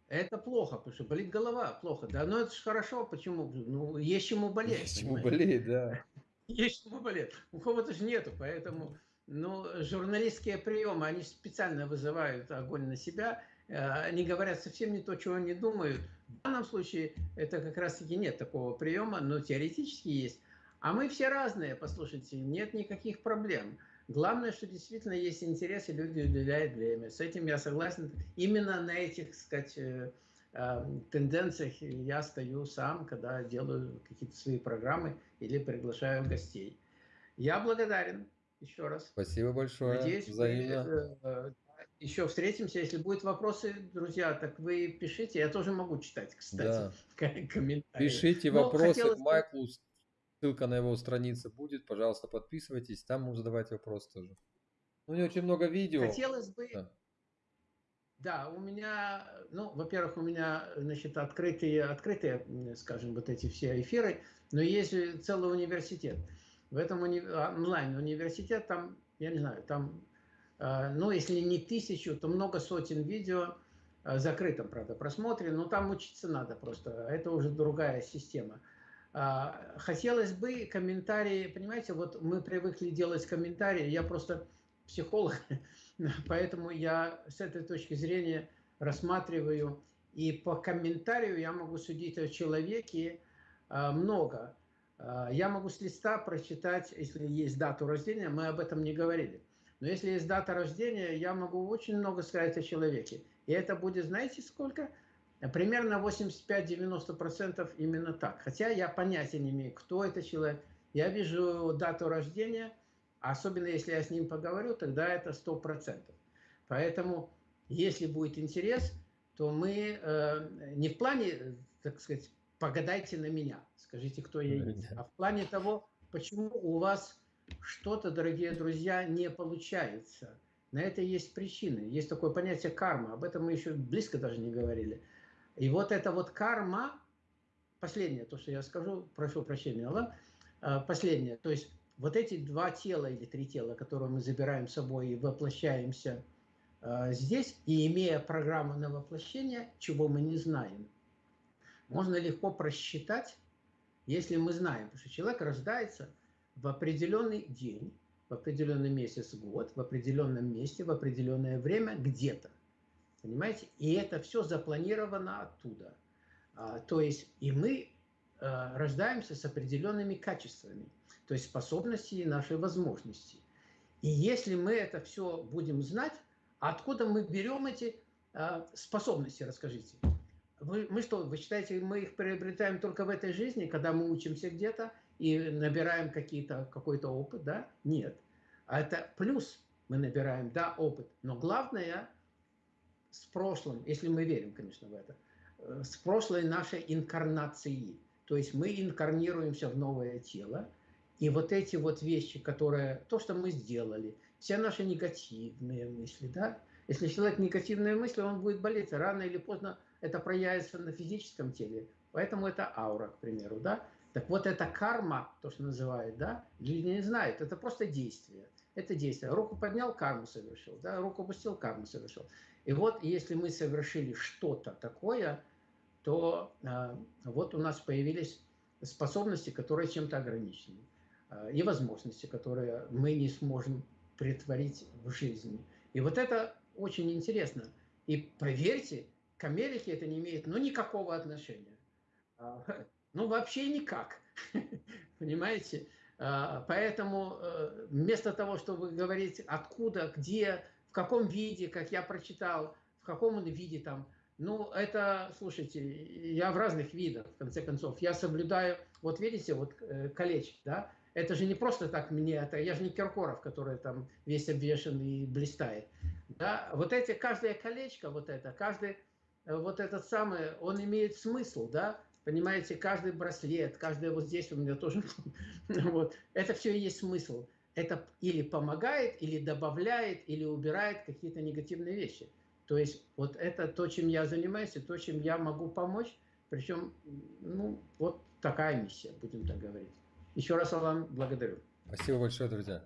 Speaker 2: Это плохо, потому что болит голова, плохо. Да, но это же хорошо, почему? Ну, есть чему болеть.
Speaker 1: Есть чему болеть, да. *laughs*
Speaker 2: Есть чему болеть. У кого-то же нету, поэтому, ну, журналистские приемы, они специально вызывают огонь на себя, они говорят совсем не то, чего они думают. В данном случае это как раз-таки нет такого приема, но теоретически есть. А мы все разные, послушайте, нет никаких проблем. Главное, что действительно есть интерес, и люди уделяют время. С этим я согласен. Именно на этих, так сказать, э, э, тенденциях я стою сам, когда делаю какие-то свои программы или приглашаю гостей. Я благодарен еще раз.
Speaker 1: Спасибо большое.
Speaker 2: Надеюсь, взаимно. Мы э, еще встретимся. Если будут вопросы, друзья, так вы пишите. Я тоже могу читать, кстати, да. *laughs*
Speaker 1: комментарии. Пишите Но вопросы к Майклу Ссылка на его странице будет. Пожалуйста, подписывайтесь. Там можно задавать вопросы тоже. Ну, у него очень много видео.
Speaker 2: Хотелось бы... Да. Да, у меня, ну, во-первых, у меня, значит, открытые, открытые, скажем, вот эти все эфиры, но есть целый университет. В этом уни... онлайн-университет, там, я не знаю, там, ну, если не тысячу, то много сотен видео, э, закрытом, правда, просмотре, но там учиться надо просто, это уже другая система. А, хотелось бы комментарии, понимаете, вот мы привыкли делать комментарии, я просто психолог, *laughs* поэтому я с этой точки зрения рассматриваю, и по комментарию я могу судить о человеке много. Я могу с листа прочитать, если есть дату рождения, мы об этом не говорили. Но если есть дата рождения, я могу очень много сказать о человеке. И это будет, знаете, сколько? Примерно 85-90% именно так. Хотя я понятия не имею, кто это человек. Я вижу дату рождения, особенно если я с ним поговорю, тогда это 100%. Поэтому, если будет интерес, то мы э, не в плане, так сказать, погадайте на меня, скажите, кто я есть, а в плане того, почему у вас что-то, дорогие друзья, не получается. На это есть причины. Есть такое понятие карма. Об этом мы еще близко даже не говорили. И вот эта вот карма, последнее, то, что я скажу, прошу прощения, Аллах, а, последнее, то есть вот эти два тела или три тела, которые мы забираем с собой и воплощаемся а, здесь, и имея программу на воплощение, чего мы не знаем, можно легко просчитать, если мы знаем, потому что человек рождается в определенный день, в определенный месяц, год, в определенном месте, в определенное время, где-то. Понимаете? И это все запланировано оттуда. А, то есть и мы а, рождаемся с определенными качествами, то есть способности и наши возможности. И если мы это все будем знать, откуда мы берем эти а, способности, расскажите? Вы, мы что, вы считаете, мы их приобретаем только в этой жизни, когда мы учимся где-то и набираем какой-то опыт, да? Нет. А это плюс мы набираем, да, опыт. Но главное с прошлым, если мы верим, конечно, в это, э, с прошлой нашей инкарнации. То есть мы инкарнируемся в новое тело, и вот эти вот вещи, которые, то, что мы сделали, все наши негативные мысли, да, если человек негативные мысли, он будет болеть, рано или поздно это проявится на физическом теле, поэтому это аура, к примеру, да. Так вот это карма, то, что называют, да, люди не знают, это просто действие. Это действие. Руку поднял, карму совершил, да, руку опустил, карму совершил. И вот если мы совершили что-то такое, то э, вот у нас появились способности, которые чем-то ограничены, э, и возможности, которые мы не сможем притворить в жизни. И вот это очень интересно. И поверьте, к Америке это не имеет ну, никакого отношения. Э, ну, вообще никак. *laughs* Понимаете? Поэтому вместо того, чтобы говорить откуда, где, каком виде, как я прочитал, в каком он виде там. Ну, это, слушайте, я в разных видах, в конце концов. Я соблюдаю, вот видите, вот э, колечки, да, это же не просто так мне, это я же не Киркоров, который там весь обвешен и блистает. Да? Вот эти, каждое колечко, вот это, каждый, э, вот этот самый, он имеет смысл, да, понимаете, каждый браслет, каждый вот здесь у меня тоже, *laughs* вот, это все и есть смысл это или помогает, или добавляет, или убирает какие-то негативные вещи. То есть вот это то, чем я занимаюсь, и то, чем я могу помочь. Причем, ну, вот такая миссия, будем так говорить. Еще раз вам благодарю.
Speaker 1: Спасибо большое, друзья.